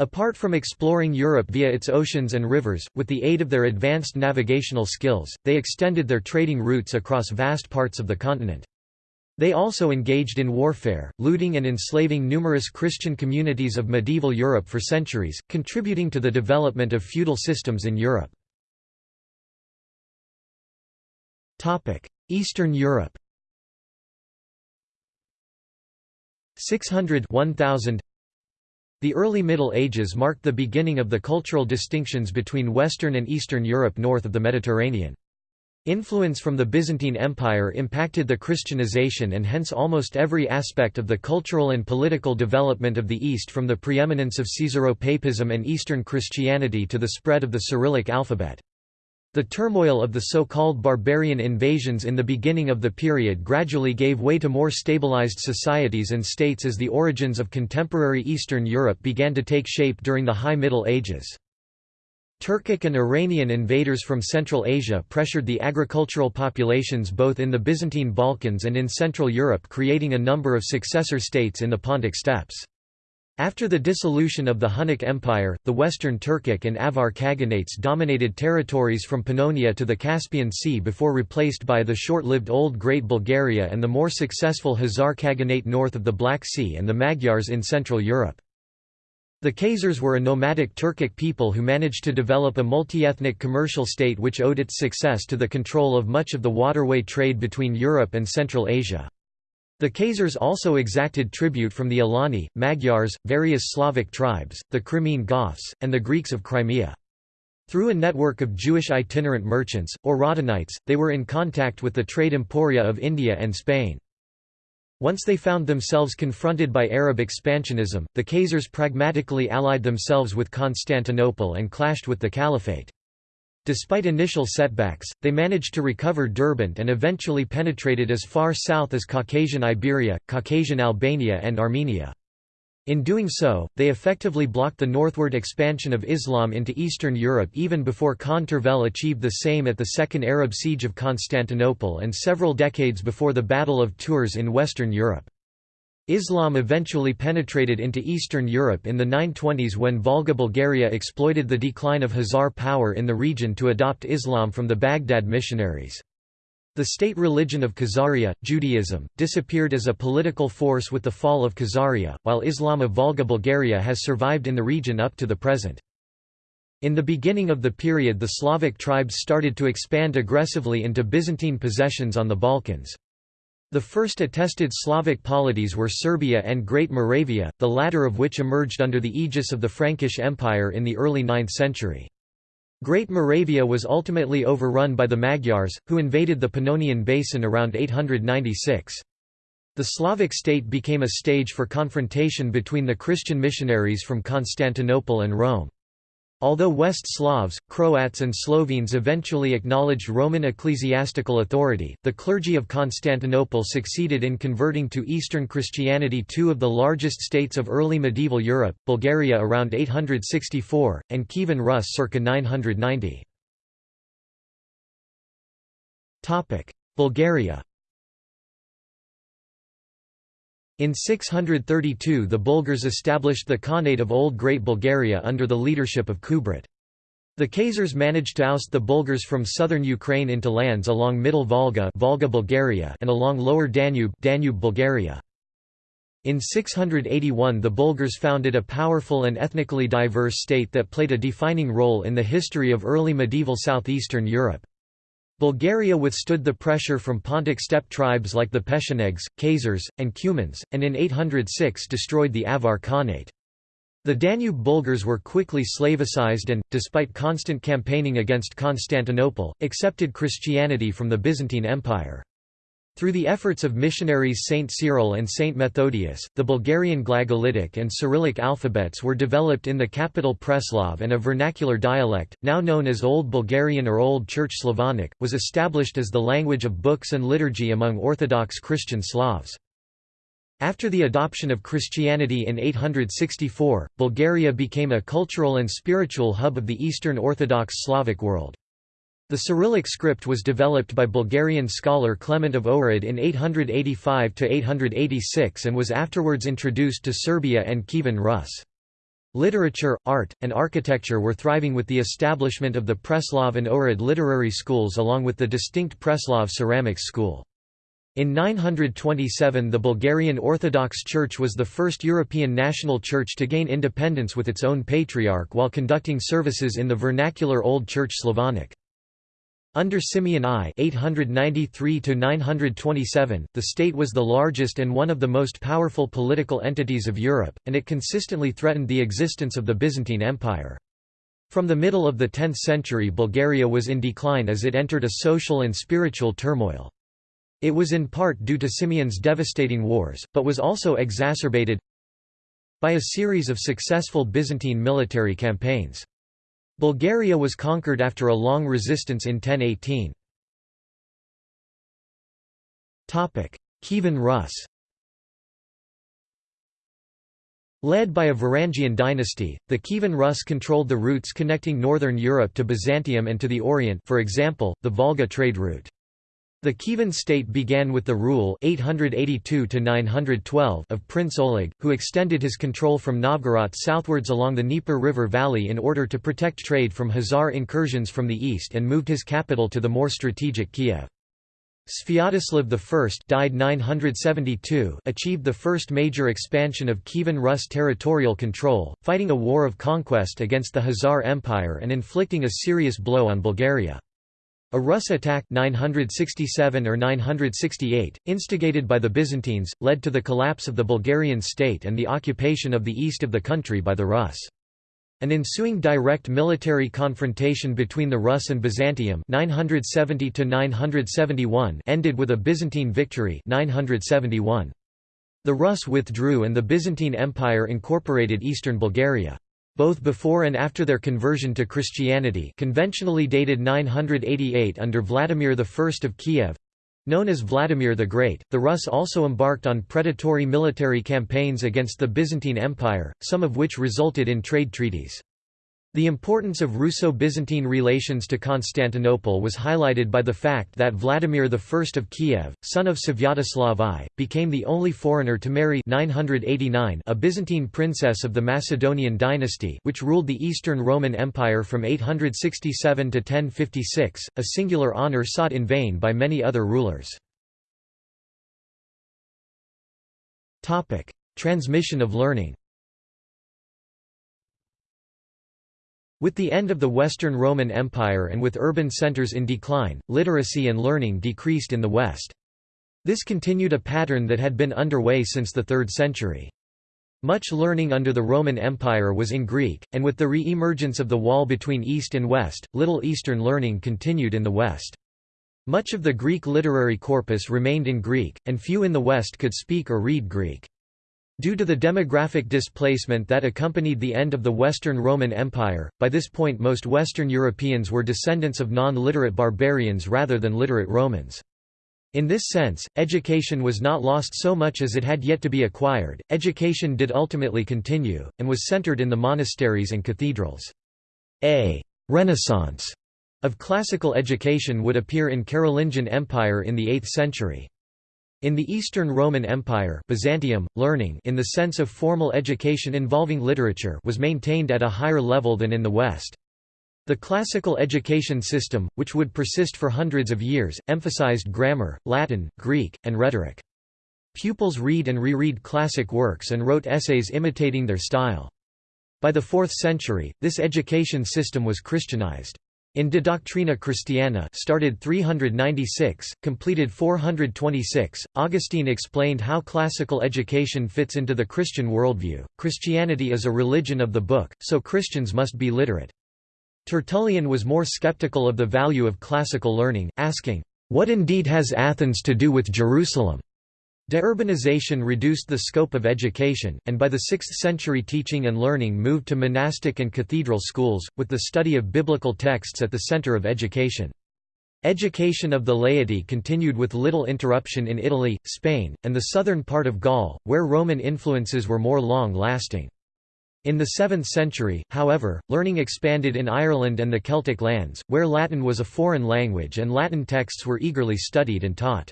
[SPEAKER 1] Apart from exploring Europe via its oceans and rivers, with the aid of their advanced navigational skills, they extended their trading routes across vast parts of the continent. They also engaged in warfare, looting and enslaving numerous Christian communities of medieval Europe for centuries, contributing to the development of feudal systems in Europe. Eastern Europe 600 1000 the early Middle Ages marked the beginning of the cultural distinctions between Western and Eastern Europe north of the Mediterranean. Influence from the Byzantine Empire impacted the Christianization and hence almost every aspect of the cultural and political development of the East from the preeminence of Caesaropapism and Eastern Christianity to the spread of the Cyrillic alphabet. The turmoil of the so-called barbarian invasions in the beginning of the period gradually gave way to more stabilized societies and states as the origins of contemporary Eastern Europe began to take shape during the High Middle Ages. Turkic and Iranian invaders from Central Asia pressured the agricultural populations both in the Byzantine Balkans and in Central Europe creating a number of successor states in the Pontic steppes. After the dissolution of the Hunnic Empire, the Western Turkic and Avar Khaganates dominated territories from Pannonia to the Caspian Sea before replaced by the short-lived Old Great Bulgaria and the more successful Khazar Khaganate north of the Black Sea and the Magyars in Central Europe. The Khazars were a nomadic Turkic people who managed to develop a multi-ethnic commercial state which owed its success to the control of much of the waterway trade between Europe and Central Asia. The Khazars also exacted tribute from the Alani, Magyars, various Slavic tribes, the Crimean Goths, and the Greeks of Crimea. Through a network of Jewish itinerant merchants, or Radhanites, they were in contact with the trade emporia of India and Spain. Once they found themselves confronted by Arab expansionism, the Khazars pragmatically allied themselves with Constantinople and clashed with the Caliphate. Despite initial setbacks, they managed to recover Derbent and eventually penetrated as far south as Caucasian Iberia, Caucasian Albania and Armenia. In doing so, they effectively blocked the northward expansion of Islam into Eastern Europe even before Khan Tervel achieved the same at the Second Arab Siege of Constantinople and several decades before the Battle of Tours in Western Europe. Islam eventually penetrated into Eastern Europe in the 920s when Volga Bulgaria exploited the decline of Khazar power in the region to adopt Islam from the Baghdad missionaries. The state religion of Khazaria, Judaism, disappeared as a political force with the fall of Khazaria, while Islam of Volga Bulgaria has survived in the region up to the present. In the beginning of the period the Slavic tribes started to expand aggressively into Byzantine possessions on the Balkans. The first attested Slavic polities were Serbia and Great Moravia, the latter of which emerged under the aegis of the Frankish Empire in the early 9th century. Great Moravia was ultimately overrun by the Magyars, who invaded the Pannonian Basin around 896. The Slavic state became a stage for confrontation between the Christian missionaries from Constantinople and Rome. Although West Slavs, Croats and Slovenes eventually acknowledged Roman ecclesiastical authority, the clergy of Constantinople succeeded in converting to Eastern Christianity two of the largest states of early medieval Europe, Bulgaria around 864, and Kievan Rus circa 990. Bulgaria In 632 the Bulgars established the Khanate of Old Great Bulgaria under the leadership of Kubrat. The Khazars managed to oust the Bulgars from southern Ukraine into lands along Middle Volga, Volga Bulgaria and along Lower Danube, Danube Bulgaria. In 681 the Bulgars founded a powerful and ethnically diverse state that played a defining role in the history of early medieval southeastern Europe. Bulgaria withstood the pressure from Pontic steppe tribes like the Pechenegs, Khazars, and Cumans, and in 806 destroyed the Avar Khanate. The Danube Bulgars were quickly Slavicized and, despite constant campaigning against Constantinople, accepted Christianity from the Byzantine Empire. Through the efforts of missionaries Saint Cyril and Saint Methodius, the Bulgarian Glagolitic and Cyrillic alphabets were developed in the capital Preslav and a vernacular dialect, now known as Old Bulgarian or Old Church Slavonic, was established as the language of books and liturgy among Orthodox Christian Slavs. After the adoption of Christianity in 864, Bulgaria became a cultural and spiritual hub of the Eastern Orthodox Slavic world. The Cyrillic script was developed by Bulgarian scholar Clement of Ohrid in 885–886 and was afterwards introduced to Serbia and Kievan Rus. Literature, art, and architecture were thriving with the establishment of the Preslav and Ohrid literary schools along with the distinct Preslav ceramics school. In 927 the Bulgarian Orthodox Church was the first European national church to gain independence with its own patriarch while conducting services in the vernacular Old Church Slavonic. Under Simeon I 893 the state was the largest and one of the most powerful political entities of Europe, and it consistently threatened the existence of the Byzantine Empire. From the middle of the 10th century Bulgaria was in decline as it entered a social and spiritual turmoil. It was in part due to Simeon's devastating wars, but was also exacerbated by a series of successful Byzantine military campaigns. Bulgaria was conquered after a long resistance in 1018. Kievan Rus Led by a Varangian dynasty, the Kievan Rus controlled the routes connecting northern Europe to Byzantium and to the Orient for example, the Volga trade route. The Kievan state began with the rule 882 of Prince Oleg, who extended his control from Novgorod southwards along the Dnieper River valley in order to protect trade from Khazar incursions from the east and moved his capital to the more strategic Kiev. Sviatoslav I died 972 achieved the first major expansion of Kievan Rus territorial control, fighting a war of conquest against the Khazar Empire and inflicting a serious blow on Bulgaria. A Rus attack 967 or 968, instigated by the Byzantines, led to the collapse of the Bulgarian state and the occupation of the east of the country by the Rus. An ensuing direct military confrontation between the Rus and Byzantium 970 ended with a Byzantine victory 971. The Rus withdrew and the Byzantine Empire incorporated eastern Bulgaria both before and after their conversion to Christianity conventionally dated 988 under Vladimir I of Kiev, Known as Vladimir the Great, the Rus also embarked on predatory military campaigns against the Byzantine Empire, some of which resulted in trade treaties. The importance of Russo-Byzantine relations to Constantinople was highlighted by the fact that Vladimir I of Kiev, son of Sviatoslav I, became the only foreigner to marry 989 a Byzantine princess of the Macedonian dynasty which ruled the Eastern Roman Empire from 867 to 1056, a singular honour sought in vain by many other rulers. Transmission of learning With the end of the Western Roman Empire and with urban centers in decline, literacy and learning decreased in the West. This continued a pattern that had been underway since the 3rd century. Much learning under the Roman Empire was in Greek, and with the re-emergence of the wall between East and West, little Eastern learning continued in the West. Much of the Greek literary corpus remained in Greek, and few in the West could speak or read Greek. Due to the demographic displacement that accompanied the end of the Western Roman Empire, by this point most Western Europeans were descendants of non-literate barbarians rather than literate Romans. In this sense, education was not lost so much as it had yet to be acquired, education did ultimately continue, and was centered in the monasteries and cathedrals. A «renaissance» of classical education would appear in Carolingian Empire in the 8th century. In the Eastern Roman Empire Byzantium, learning in the sense of formal education involving literature was maintained at a higher level than in the West. The classical education system, which would persist for hundreds of years, emphasized grammar, Latin, Greek, and rhetoric. Pupils read and reread classic works and wrote essays imitating their style. By the 4th century, this education system was Christianized. In De Doctrina Christiana started 396, completed 426, Augustine explained how classical education fits into the Christian worldview. Christianity is a religion of the book, so Christians must be literate. Tertullian was more skeptical of the value of classical learning, asking, "'What indeed has Athens to do with Jerusalem?' Deurbanization reduced the scope of education, and by the 6th century teaching and learning moved to monastic and cathedral schools, with the study of biblical texts at the center of education. Education of the laity continued with little interruption in Italy, Spain, and the southern part of Gaul, where Roman influences were more long-lasting. In the 7th century, however, learning expanded in Ireland and the Celtic lands, where Latin was a foreign language and Latin texts were eagerly studied and taught.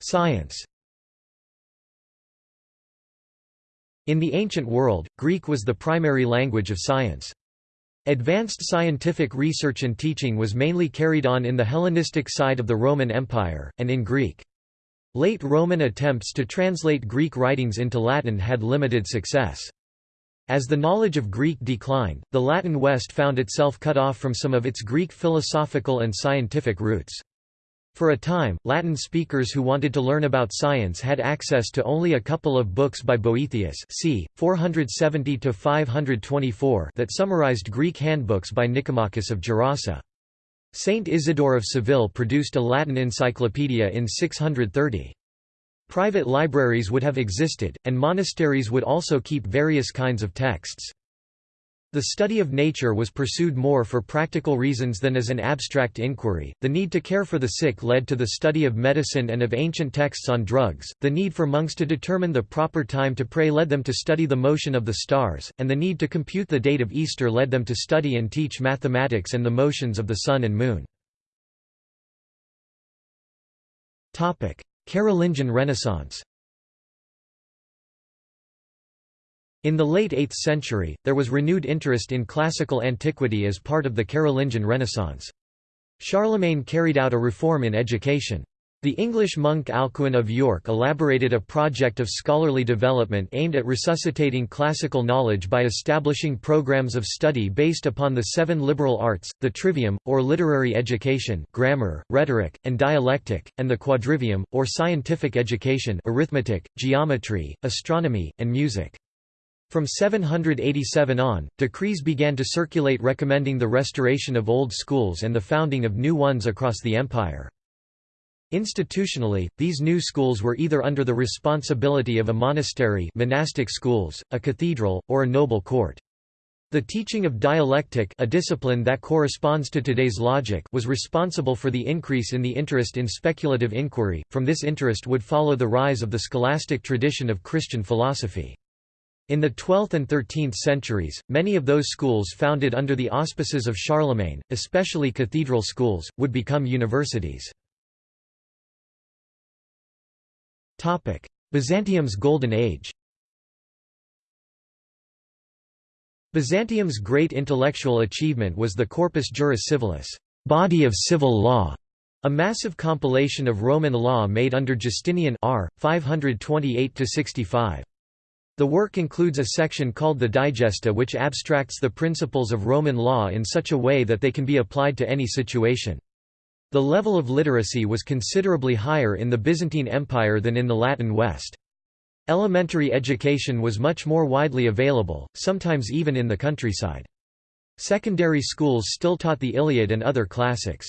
[SPEAKER 1] Science In the ancient world, Greek was the primary language of science. Advanced scientific research and teaching was mainly carried on in the Hellenistic side of the Roman Empire, and in Greek. Late Roman attempts to translate Greek writings into Latin had limited success. As the knowledge of Greek declined, the Latin West found itself cut off from some of its Greek philosophical and scientific roots. For a time, Latin speakers who wanted to learn about science had access to only a couple of books by Boethius c. 470–524 that summarized Greek handbooks by Nicomachus of Gerasa. Saint Isidore of Seville produced a Latin encyclopedia in 630. Private libraries would have existed, and monasteries would also keep various kinds of texts. The study of nature was pursued more for practical reasons than as an abstract inquiry. The need to care for the sick led to the study of medicine and of ancient texts on drugs. The need for monks to determine the proper time to pray led them to study the motion of the stars, and the need to compute the date of Easter led them to study and teach mathematics and the motions of the sun and moon. Carolingian Renaissance. In the late 8th century, there was renewed interest in classical antiquity as part of the Carolingian Renaissance. Charlemagne carried out a reform in education. The English monk Alcuin of York elaborated a project of scholarly development aimed at resuscitating classical knowledge by establishing programs of study based upon the seven liberal arts, the trivium, or literary education grammar, rhetoric, and dialectic, and the quadrivium, or scientific education arithmetic, geometry, astronomy, and music. From 787 on, decrees began to circulate recommending the restoration of old schools and the founding of new ones across the empire. Institutionally, these new schools were either under the responsibility of a monastery monastic schools, a cathedral, or a noble court. The teaching of dialectic a discipline that corresponds to today's logic was responsible for the increase in the interest in speculative inquiry, from this interest would follow the rise of the scholastic tradition of Christian philosophy. In the 12th and 13th centuries, many of those schools founded under the auspices of Charlemagne, especially cathedral schools, would become universities. Byzantium's Golden Age Byzantium's great intellectual achievement was the Corpus Juris Civilis body of civil law", a massive compilation of Roman law made under Justinian r. 528–65. The work includes a section called the Digesta which abstracts the principles of Roman law in such a way that they can be applied to any situation. The level of literacy was considerably higher in the Byzantine Empire than in the Latin West. Elementary education was much more widely available, sometimes even in the countryside. Secondary schools still taught the Iliad and other classics.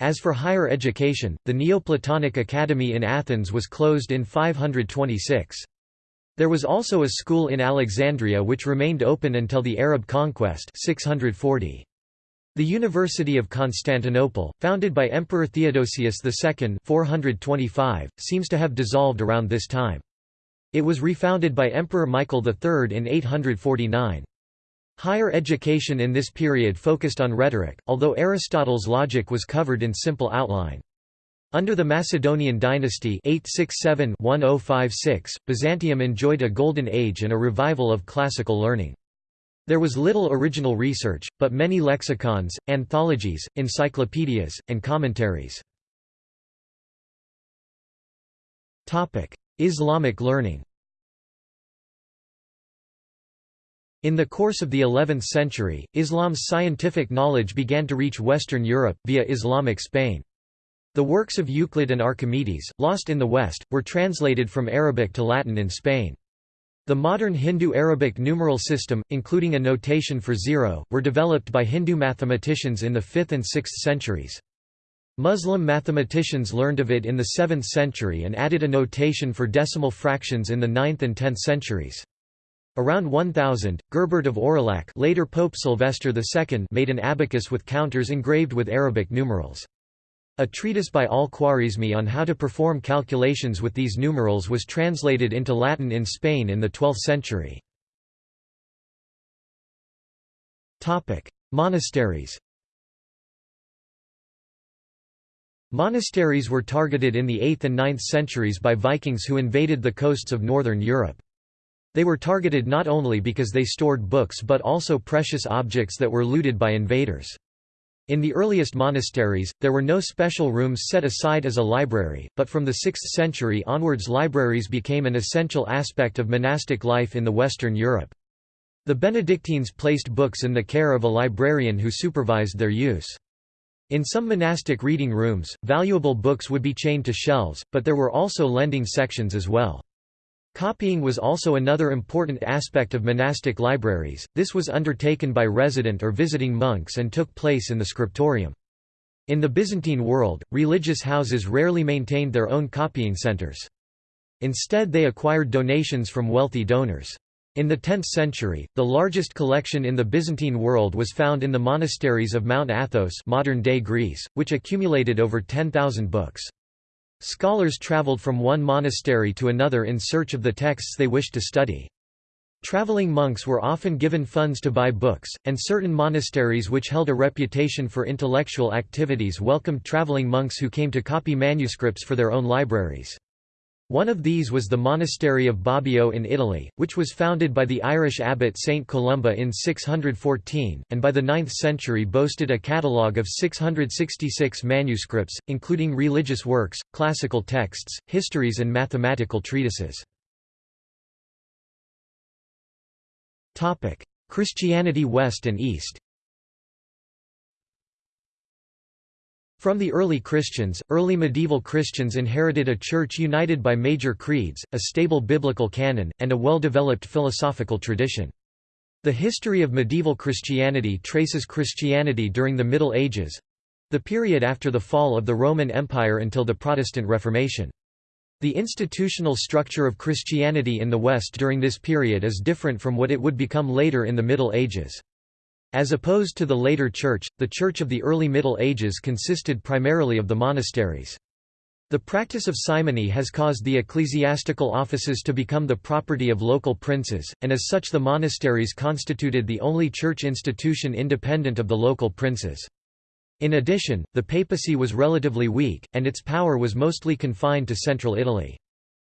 [SPEAKER 1] As for higher education, the Neoplatonic Academy in Athens was closed in 526. There was also a school in Alexandria which remained open until the Arab conquest 640. The University of Constantinople, founded by Emperor Theodosius II 425, seems to have dissolved around this time. It was refounded by Emperor Michael III in 849. Higher education in this period focused on rhetoric, although Aristotle's logic was covered in simple outline. Under the Macedonian dynasty 867-1056, Byzantium enjoyed a golden age and a revival of classical learning. There was little original research, but many lexicons, anthologies, encyclopedias, and commentaries. Islamic learning In the course of the 11th century, Islam's scientific knowledge began to reach Western Europe, via Islamic Spain. The works of Euclid and Archimedes, lost in the West, were translated from Arabic to Latin in Spain. The modern Hindu-Arabic numeral system, including a notation for zero, were developed by Hindu mathematicians in the 5th and 6th centuries. Muslim mathematicians learned of it in the 7th century and added a notation for decimal fractions in the 9th and 10th centuries. Around 1000, Gerbert of Aurillac later Pope Sylvester II made an abacus with counters engraved with Arabic numerals. A treatise by al-Khwarizmi on how to perform calculations with these numerals was translated into Latin in Spain in the 12th century. Monasteries Monasteries were targeted in the 8th and 9th centuries by Vikings who invaded the coasts of northern Europe. They were targeted not only because they stored books but also precious objects that were looted by invaders. In the earliest monasteries, there were no special rooms set aside as a library, but from the 6th century onwards libraries became an essential aspect of monastic life in the Western Europe. The Benedictines placed books in the care of a librarian who supervised their use. In some monastic reading rooms, valuable books would be chained to shelves, but there were also lending sections as well. Copying was also another important aspect of monastic libraries, this was undertaken by resident or visiting monks and took place in the scriptorium. In the Byzantine world, religious houses rarely maintained their own copying centers. Instead they acquired donations from wealthy donors. In the 10th century, the largest collection in the Byzantine world was found in the monasteries of Mount Athos modern-day Greece, which accumulated over 10,000 books. Scholars traveled from one monastery to another in search of the texts they wished to study. Traveling monks were often given funds to buy books, and certain monasteries which held a reputation for intellectual activities welcomed traveling monks who came to copy manuscripts for their own libraries. One of these was the monastery of Bobbio in Italy, which was founded by the Irish abbot Saint Columba in 614, and by the 9th century boasted a catalogue of 666 manuscripts, including religious works, classical texts, histories and mathematical treatises. Christianity West and East From the early Christians, early medieval Christians inherited a church united by major creeds, a stable biblical canon, and a well-developed philosophical tradition. The history of medieval Christianity traces Christianity during the Middle Ages—the period after the fall of the Roman Empire until the Protestant Reformation. The institutional structure of Christianity in the West during this period is different from what it would become later in the Middle Ages. As opposed to the later Church, the Church of the early Middle Ages consisted primarily of the monasteries. The practice of simony has caused the ecclesiastical offices to become the property of local princes, and as such the monasteries constituted the only church institution independent of the local princes. In addition, the papacy was relatively weak, and its power was mostly confined to central Italy.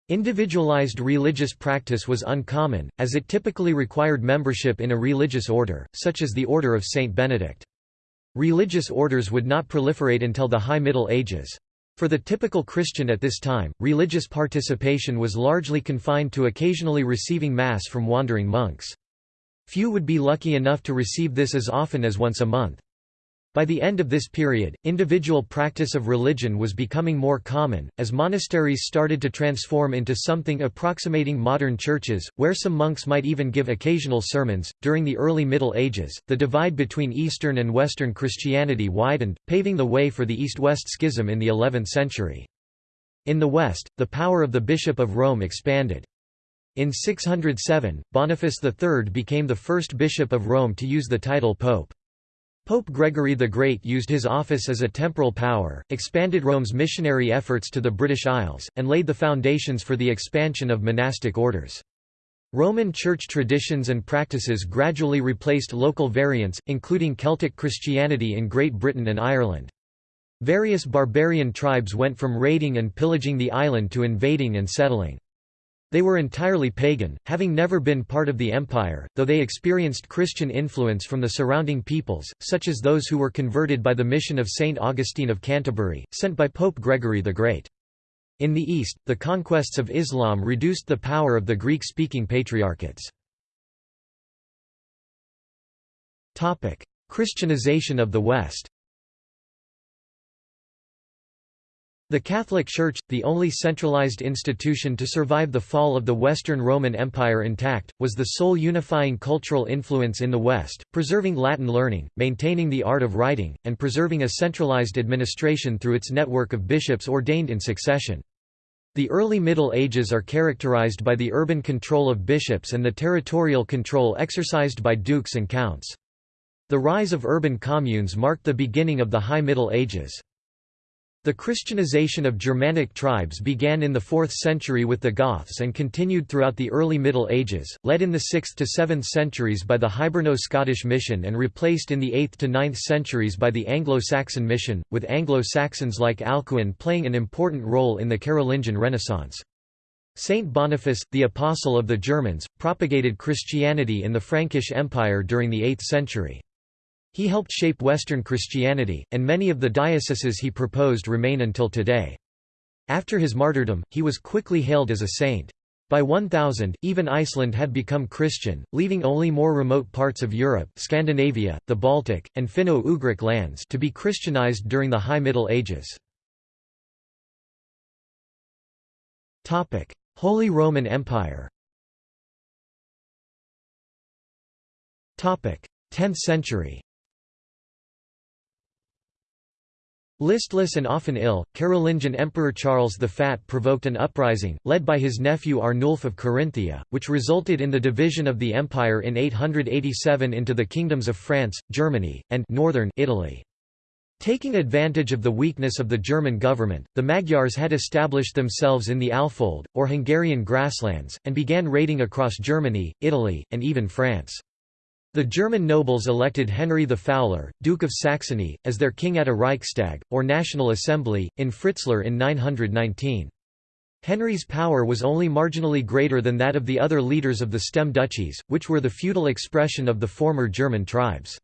[SPEAKER 1] Individualized religious practice was uncommon, as it typically required membership in a religious order, such as the Order of Saint Benedict. Religious orders would not proliferate until the High Middle Ages. For the typical Christian at this time, religious participation was largely confined to occasionally receiving Mass from wandering monks. Few would be lucky enough to receive this as often as once a month. By the end of this period, individual practice of religion was becoming more common, as monasteries started to transform into something approximating modern churches, where some monks might even give occasional sermons. During the early Middle Ages, the divide between Eastern and Western Christianity widened, paving the way for the East West Schism in the 11th century. In the West, the power of the Bishop of Rome expanded. In 607, Boniface III became the first bishop of Rome to use the title Pope. Pope Gregory the Great used his office as a temporal power, expanded Rome's missionary efforts to the British Isles, and laid the foundations for the expansion of monastic orders. Roman Church traditions and practices gradually replaced local variants, including Celtic Christianity in Great Britain and Ireland. Various barbarian tribes went from raiding and pillaging the island to invading and settling. They were entirely pagan, having never been part of the empire, though they experienced Christian influence from the surrounding peoples, such as those who were converted by the mission of Saint Augustine of Canterbury, sent by Pope Gregory the Great. In the East, the conquests of Islam reduced the power of the Greek-speaking patriarchates. Christianization of the West The Catholic Church, the only centralized institution to survive the fall of the Western Roman Empire intact, was the sole unifying cultural influence in the West, preserving Latin learning, maintaining the art of writing, and preserving a centralized administration through its network of bishops ordained in succession. The early Middle Ages are characterized by the urban control of bishops and the territorial control exercised by dukes and counts. The rise of urban communes marked the beginning of the High Middle Ages. The Christianization of Germanic tribes began in the 4th century with the Goths and continued throughout the early Middle Ages, led in the 6th to 7th centuries by the Hiberno-Scottish mission and replaced in the 8th to 9th centuries by the Anglo-Saxon mission, with Anglo-Saxons like Alcuin playing an important role in the Carolingian Renaissance. Saint Boniface, the apostle of the Germans, propagated Christianity in the Frankish Empire during the 8th century. He helped shape Western Christianity, and many of the dioceses he proposed remain until today. After his martyrdom, he was quickly hailed as a saint. By 1000, even Iceland had become Christian, leaving only more remote parts of Europe Scandinavia, the Baltic, and Finno-Ugric lands to be Christianized during the High Middle Ages. Holy Roman Empire 10th century Listless and often ill, Carolingian Emperor Charles the Fat provoked an uprising, led by his nephew Arnulf of Carinthia, which resulted in the division of the empire in 887 into the kingdoms of France, Germany, and northern Italy. Taking advantage of the weakness of the German government, the Magyars had established themselves in the Alfold, or Hungarian grasslands, and began raiding across Germany, Italy, and even France. The German nobles elected Henry the Fowler, Duke of Saxony, as their king at a Reichstag, or National Assembly, in Fritzlar in 919. Henry's power was only marginally greater than that of the other leaders of the stem duchies, which were the feudal expression of the former German tribes.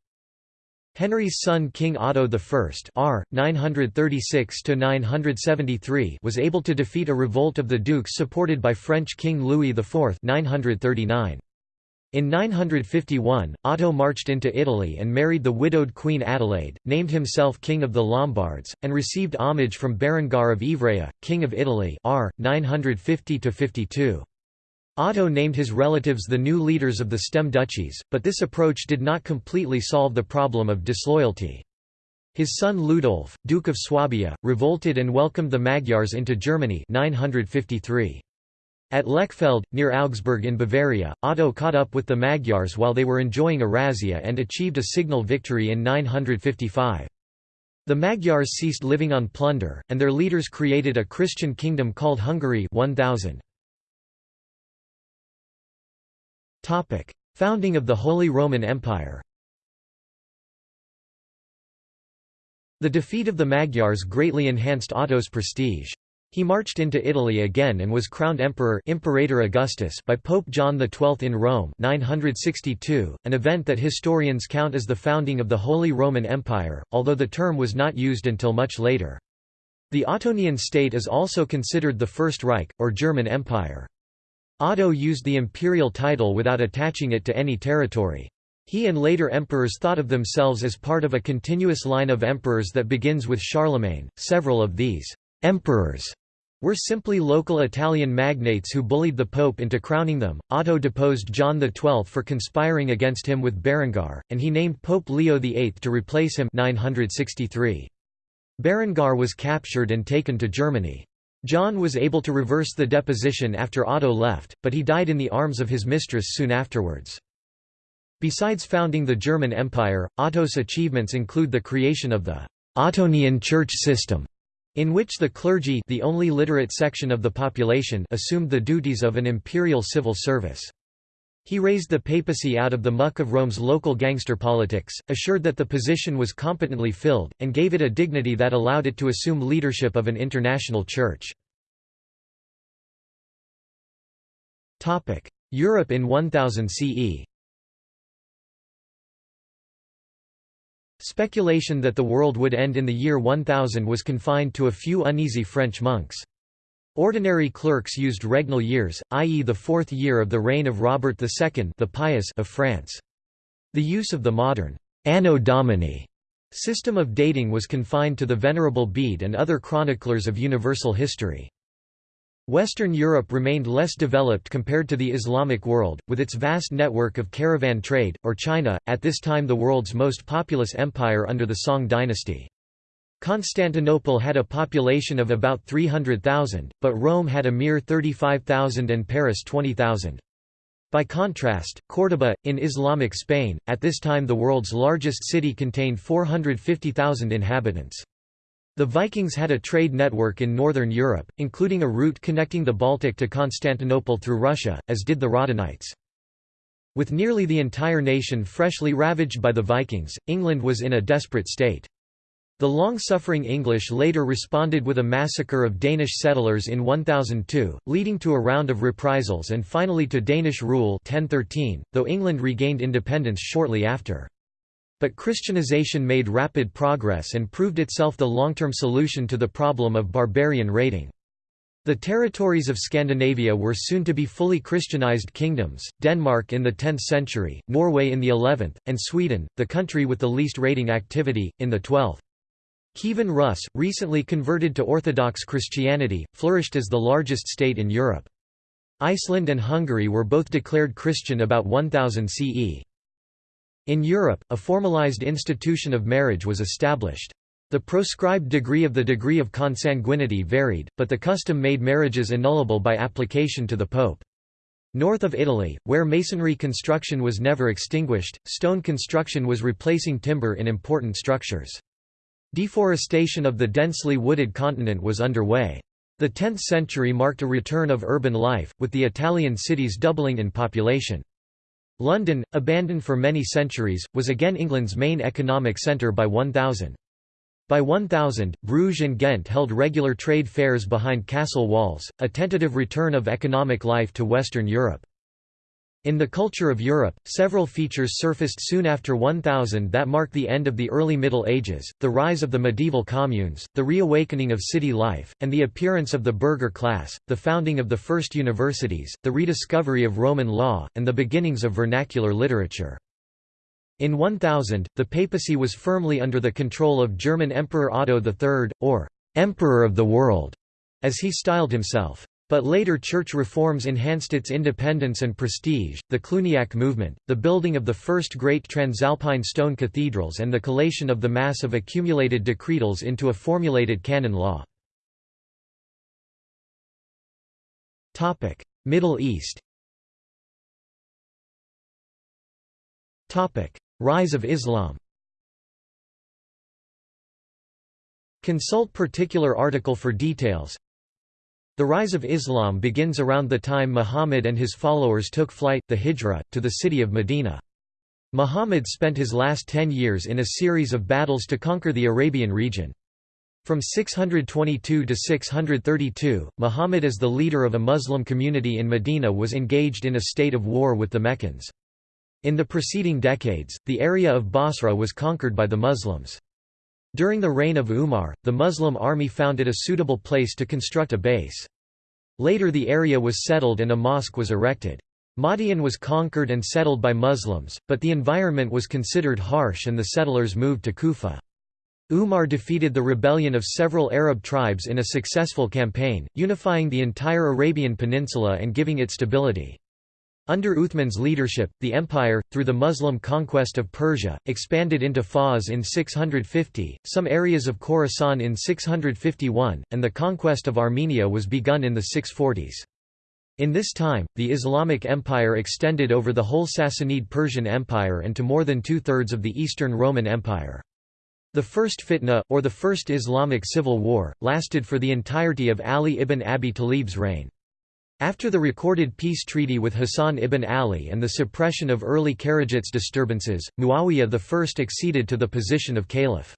[SPEAKER 1] Henry's son King Otto I R. 936 was able to defeat a revolt of the dukes supported by French King Louis IV 939. In 951, Otto marched into Italy and married the widowed Queen Adelaide, named himself King of the Lombards, and received homage from Berengar of Ivrea, King of Italy r. 950–52. Otto named his relatives the new leaders of the stem duchies, but this approach did not completely solve the problem of disloyalty. His son Ludolf, Duke of Swabia, revolted and welcomed the Magyars into Germany 953. At Lechfeld, near Augsburg in Bavaria, Otto caught up with the Magyars while they were enjoying a razzia and achieved a signal victory in 955. The Magyars ceased living on plunder, and their leaders created a Christian kingdom called Hungary 1000. Founding of the Holy Roman Empire The defeat of the Magyars greatly enhanced Otto's prestige. He marched into Italy again and was crowned emperor Imperator Augustus by Pope John XII in Rome 962, an event that historians count as the founding of the Holy Roman Empire, although the term was not used until much later. The Ottonian state is also considered the First Reich, or German Empire. Otto used the imperial title without attaching it to any territory. He and later emperors thought of themselves as part of a continuous line of emperors that begins with Charlemagne. Several of these emperors were simply local Italian magnates who bullied the pope into crowning them. Otto deposed John XII for conspiring against him with Berengar, and he named Pope Leo VIII to replace him 963. Berengar was captured and taken to Germany. John was able to reverse the deposition after Otto left, but he died in the arms of his mistress soon afterwards. Besides founding the German Empire, Otto's achievements include the creation of the Ottonian church system, in which the clergy the only literate section of the population assumed the duties of an imperial civil service. He raised the papacy out of the muck of Rome's local gangster politics, assured that the position was competently filled, and gave it a dignity that allowed it to assume leadership of an international church. Europe in 1000 CE Speculation that the world would end in the year 1000 was confined to a few uneasy French monks. Ordinary clerks used regnal years, i.e. the fourth year of the reign of Robert II the Pious of France. The use of the modern Anno Domini system of dating was confined to the Venerable Bede and other chroniclers of universal history. Western Europe remained less developed compared to the Islamic world, with its vast network of caravan trade, or China, at this time the world's most populous empire under the Song dynasty. Constantinople had a population of about 300,000, but Rome had a mere 35,000 and Paris 20,000. By contrast, Córdoba, in Islamic Spain, at this time the world's largest city contained 450,000 inhabitants. The Vikings had a trade network in northern Europe, including a route connecting the Baltic to Constantinople through Russia, as did the Radhanites. With nearly the entire nation freshly ravaged by the Vikings, England was in a desperate state. The long-suffering English later responded with a massacre of Danish settlers in 1002, leading to a round of reprisals and finally to Danish rule 1013, though England regained independence shortly after. But Christianization made rapid progress and proved itself the long-term solution to the problem of barbarian raiding. The territories of Scandinavia were soon to be fully Christianized kingdoms, Denmark in the 10th century, Norway in the 11th, and Sweden, the country with the least raiding activity, in the 12th. Kievan Rus, recently converted to Orthodox Christianity, flourished as the largest state in Europe. Iceland and Hungary were both declared Christian about 1000 CE. In Europe, a formalized institution of marriage was established. The proscribed degree of the degree of consanguinity varied, but the custom made marriages annullable by application to the Pope. North of Italy, where masonry construction was never extinguished, stone construction was replacing timber in important structures. Deforestation of the densely wooded continent was underway. The 10th century marked a return of urban life, with the Italian cities doubling in population. London, abandoned for many centuries, was again England's main economic centre by 1000. By 1000, Bruges and Ghent held regular trade fairs behind castle walls, a tentative return of economic life to Western Europe. In the culture of Europe, several features surfaced soon after 1000 that mark the end of the early Middle Ages, the rise of the medieval communes, the reawakening of city life, and the appearance of the burgher class, the founding of the first universities, the rediscovery of Roman law, and the beginnings of vernacular literature. In 1000, the papacy was firmly under the control of German Emperor Otto III, or «Emperor of the World», as he styled himself. But later church reforms enhanced its independence and prestige, the Cluniac movement, the building of the first great transalpine stone cathedrals and the collation of the mass of accumulated decretals into a formulated canon law. Middle East. Rise of Islam. Consult particular article for details the rise of Islam begins around the time Muhammad and his followers took flight, the Hijra, to the city of Medina. Muhammad spent his last ten years in a series of battles to conquer the Arabian region. From 622 to 632, Muhammad as the leader of a Muslim community in Medina was engaged in a state of war with the Meccans. In the preceding decades, the area of Basra was conquered by the Muslims. During the reign of Umar, the Muslim army found it a suitable place to construct a base. Later the area was settled and a mosque was erected. Mada'in was conquered and settled by Muslims, but the environment was considered harsh and the settlers moved to Kufa. Umar defeated the rebellion of several Arab tribes in a successful campaign, unifying the entire Arabian Peninsula and giving it stability. Under Uthman's leadership, the empire, through the Muslim conquest of Persia, expanded into Fars in 650, some areas of Khorasan in 651, and the conquest of Armenia was begun in the 640s. In this time, the Islamic Empire extended over the whole Sassanid Persian Empire and to more than two-thirds of the Eastern Roman Empire. The First Fitna, or the First Islamic Civil War, lasted for the entirety of Ali ibn Abi Talib's reign. After the recorded peace treaty with Hassan ibn Ali and the suppression of early Kharijites disturbances, Muawiyah I acceded to the position of caliph.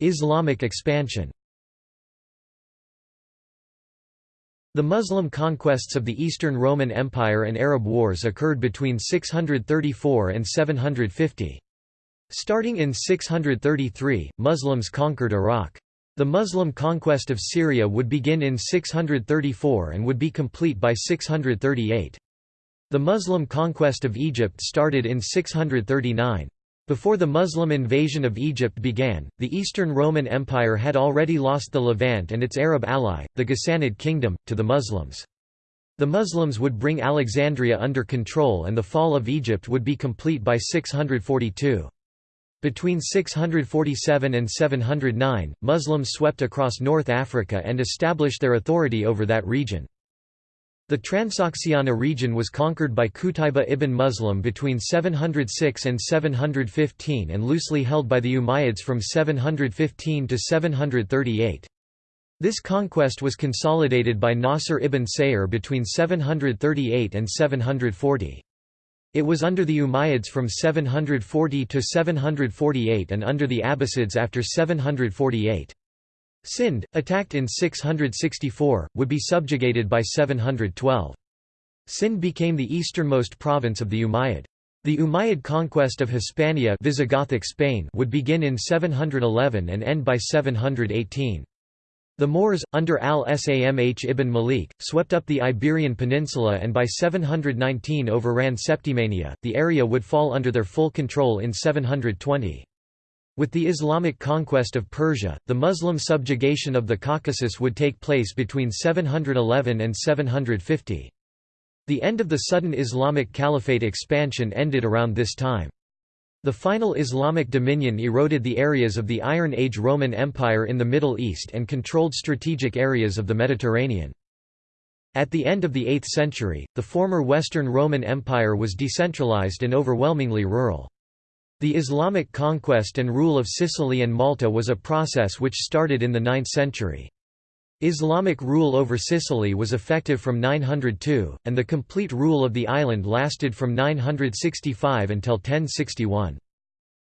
[SPEAKER 1] Islamic expansion The Muslim conquests of the Eastern Roman Empire and Arab Wars occurred between 634 and 750. Starting in 633, Muslims conquered Iraq. The Muslim conquest of Syria would begin in 634 and would be complete by 638. The Muslim conquest of Egypt started in 639. Before the Muslim invasion of Egypt began, the Eastern Roman Empire had already lost the Levant and its Arab ally, the Ghassanid kingdom, to the Muslims. The Muslims would bring Alexandria under control and the fall of Egypt would be complete by 642. Between 647 and 709, Muslims swept across North Africa and established their authority over that region. The Transoxiana region was conquered by Qutayba ibn Muslim between 706 and 715 and loosely held by the Umayyads from 715 to 738. This conquest was consolidated by Nasr ibn Sayyar between 738 and 740. It was under the Umayyads from 740 to 748 and under the Abbasids after 748. Sind, attacked in 664, would be subjugated by 712. Sind became the easternmost province of the Umayyad. The Umayyad conquest of Hispania Visigothic Spain would begin in 711 and end by 718. The Moors, under al-Samh ibn Malik, swept up the Iberian Peninsula and by 719 overran Septimania, the area would fall under their full control in 720. With the Islamic conquest of Persia, the Muslim subjugation of the Caucasus would take place between 711 and 750. The end of the sudden Islamic Caliphate expansion ended around this time. The final Islamic dominion eroded the areas of the Iron Age Roman Empire in the Middle East and controlled strategic areas of the Mediterranean. At the end of the 8th century, the former Western Roman Empire was decentralized and overwhelmingly rural. The Islamic conquest and rule of Sicily and Malta was a process which started in the 9th century. Islamic rule over Sicily was effective from 902, and the complete rule of the island lasted from 965 until 1061.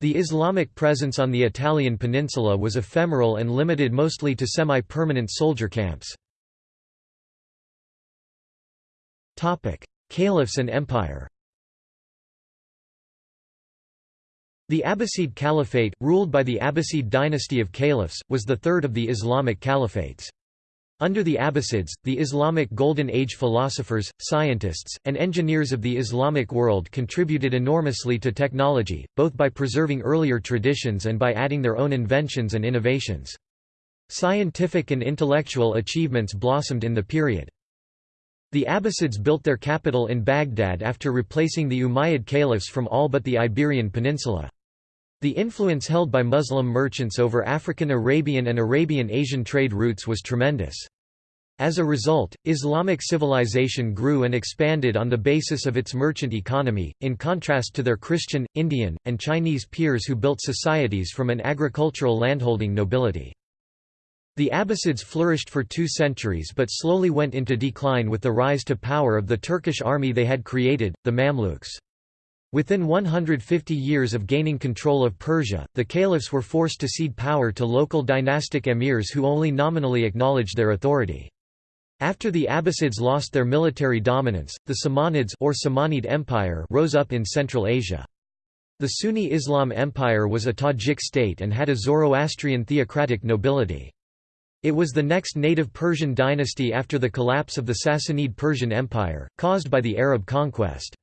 [SPEAKER 1] The Islamic presence on the Italian peninsula was ephemeral and limited mostly to semi-permanent soldier camps. Caliphs and empire The Abbasid Caliphate, ruled by the Abbasid dynasty of caliphs, was the third of the Islamic caliphates. Under the Abbasids, the Islamic Golden Age philosophers, scientists, and engineers of the Islamic world contributed enormously to technology, both by preserving earlier traditions and by adding their own inventions and innovations. Scientific and intellectual achievements blossomed in the period. The Abbasids built their capital in Baghdad after replacing the Umayyad caliphs from all but the Iberian Peninsula. The influence held by Muslim merchants over African Arabian and Arabian Asian trade routes was tremendous. As a result, Islamic civilization grew and expanded on the basis of its merchant economy, in contrast to their Christian, Indian, and Chinese peers who built societies from an agricultural landholding nobility. The Abbasids flourished for two centuries but slowly went into decline with the rise to power of the Turkish army they had created, the Mamluks. Within 150 years of gaining control of Persia, the caliphs were forced to cede power to local dynastic emirs who only nominally acknowledged their authority. After the Abbasids lost their military dominance, the Samanids or Samanid Empire rose up in Central Asia. The Sunni Islam Empire was a Tajik state and had a Zoroastrian theocratic nobility. It was the next native Persian dynasty after the collapse of the Sassanid Persian Empire, caused by the Arab conquest.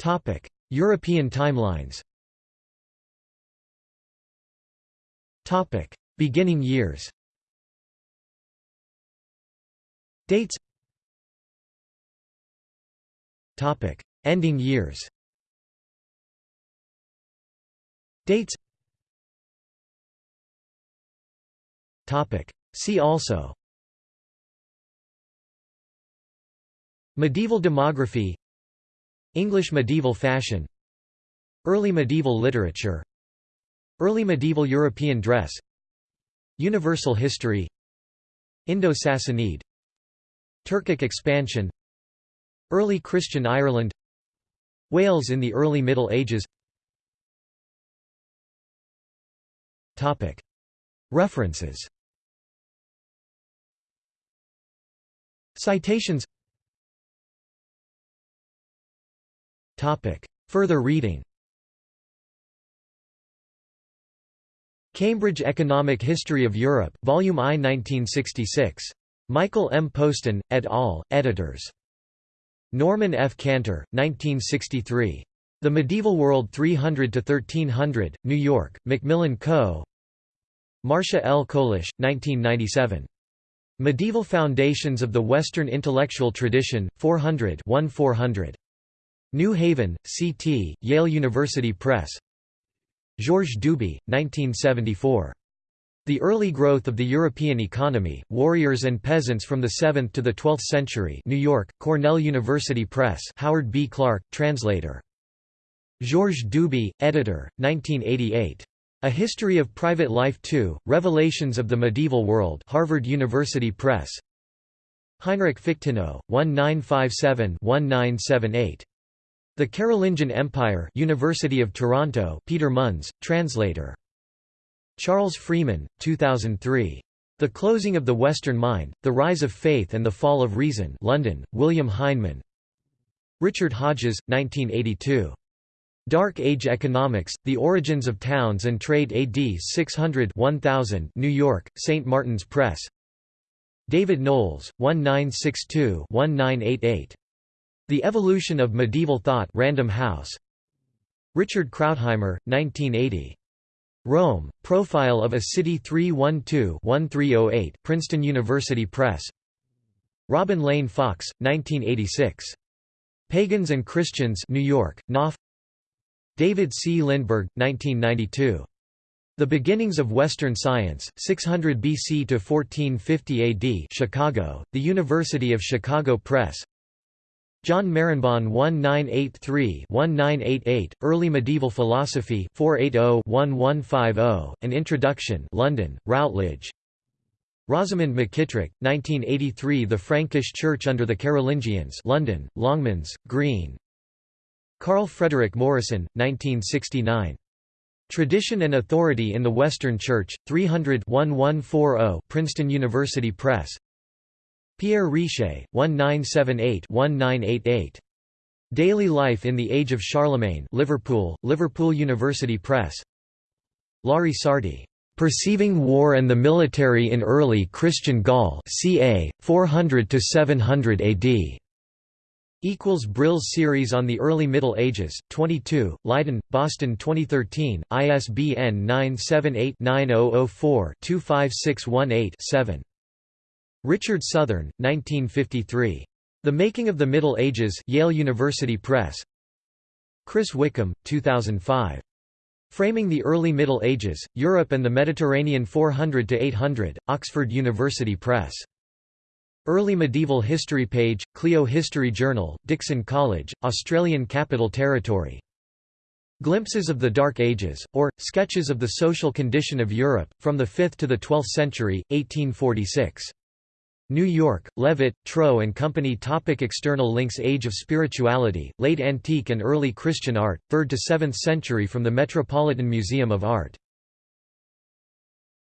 [SPEAKER 1] Topic: European timelines. Topic: Beginning years. Dates. Topic: Ending years. Dates. Topic: See also. Medieval demography English medieval fashion Early medieval literature Early medieval European dress Universal history Indo-Sassanid Turkic expansion Early Christian Ireland Wales in the early Middle Ages. References. Citations Further reading Cambridge Economic History of Europe, Volume I 1966. Michael M. Postan, et al., editors. Norman F. Cantor, 1963. The Medieval World 300–1300, New York, Macmillan Co. Marcia L. Colish, 1997. Medieval Foundations of the Western Intellectual Tradition, 400 400. New Haven, C.T., Yale University Press Georges Duby, 1974. The Early Growth of the European Economy, Warriors and Peasants from the 7th to the 12th Century New York, Cornell University Press Howard B. Clarke, translator. Georges Duby, editor, 1988. A History of Private Life 2, Revelations of the Medieval World Harvard University Press Heinrich Fichtenau, 1957-1978. The Carolingian Empire University of Toronto Peter Munz, translator. Charles Freeman, 2003. The Closing of the Western Mind, The Rise of Faith and the Fall of Reason London, William Heinemann Richard Hodges, 1982. Dark Age Economics, The Origins of Towns and Trade AD 600 1000 New York, St. Martin's Press David Knowles, 1962-1988. The Evolution of Medieval Thought Random House Richard Krautheimer, 1980. Rome, Profile of a City 312-1308 Princeton University Press Robin Lane Fox, 1986. Pagans and Christians New York, Knopf David C. Lindberg, 1992. The Beginnings of Western Science, 600 BC to 1450 AD Chicago, The University of Chicago Press John Marenbon 1983-1988, Early Medieval Philosophy 480-1150, An Introduction London, Routledge. Rosamond McKitterick, 1983 The Frankish Church under the Carolingians London, Longmans, Green. Karl Frederick Morrison, 1969. Tradition and Authority in the Western Church, 300 1140 Princeton University Press Pierre Riché, 1978-1988. Daily Life in the Age of Charlemagne Liverpool, Liverpool University Press Laury Sarti, "'Perceiving War and the Military in Early Christian Gaul' ca. 400–700 AD' Equals Brill's series on the Early Middle Ages, 22, Leiden, Boston 2013, ISBN 978 9004 25618 Richard Southern, 1953. The Making of the Middle Ages Yale University Press Chris Wickham, 2005. Framing the Early Middle Ages, Europe and the Mediterranean 400–800, Oxford University Press. Early Medieval History page, Clio History Journal, Dickson College, Australian Capital Territory. Glimpses of the Dark Ages, or, Sketches of the Social Condition of Europe, from the 5th to the 12th century, 1846. New York, Leavitt, Trow and Company Topic External links Age of Spirituality, Late Antique and Early Christian Art, 3rd to 7th century from the Metropolitan Museum of Art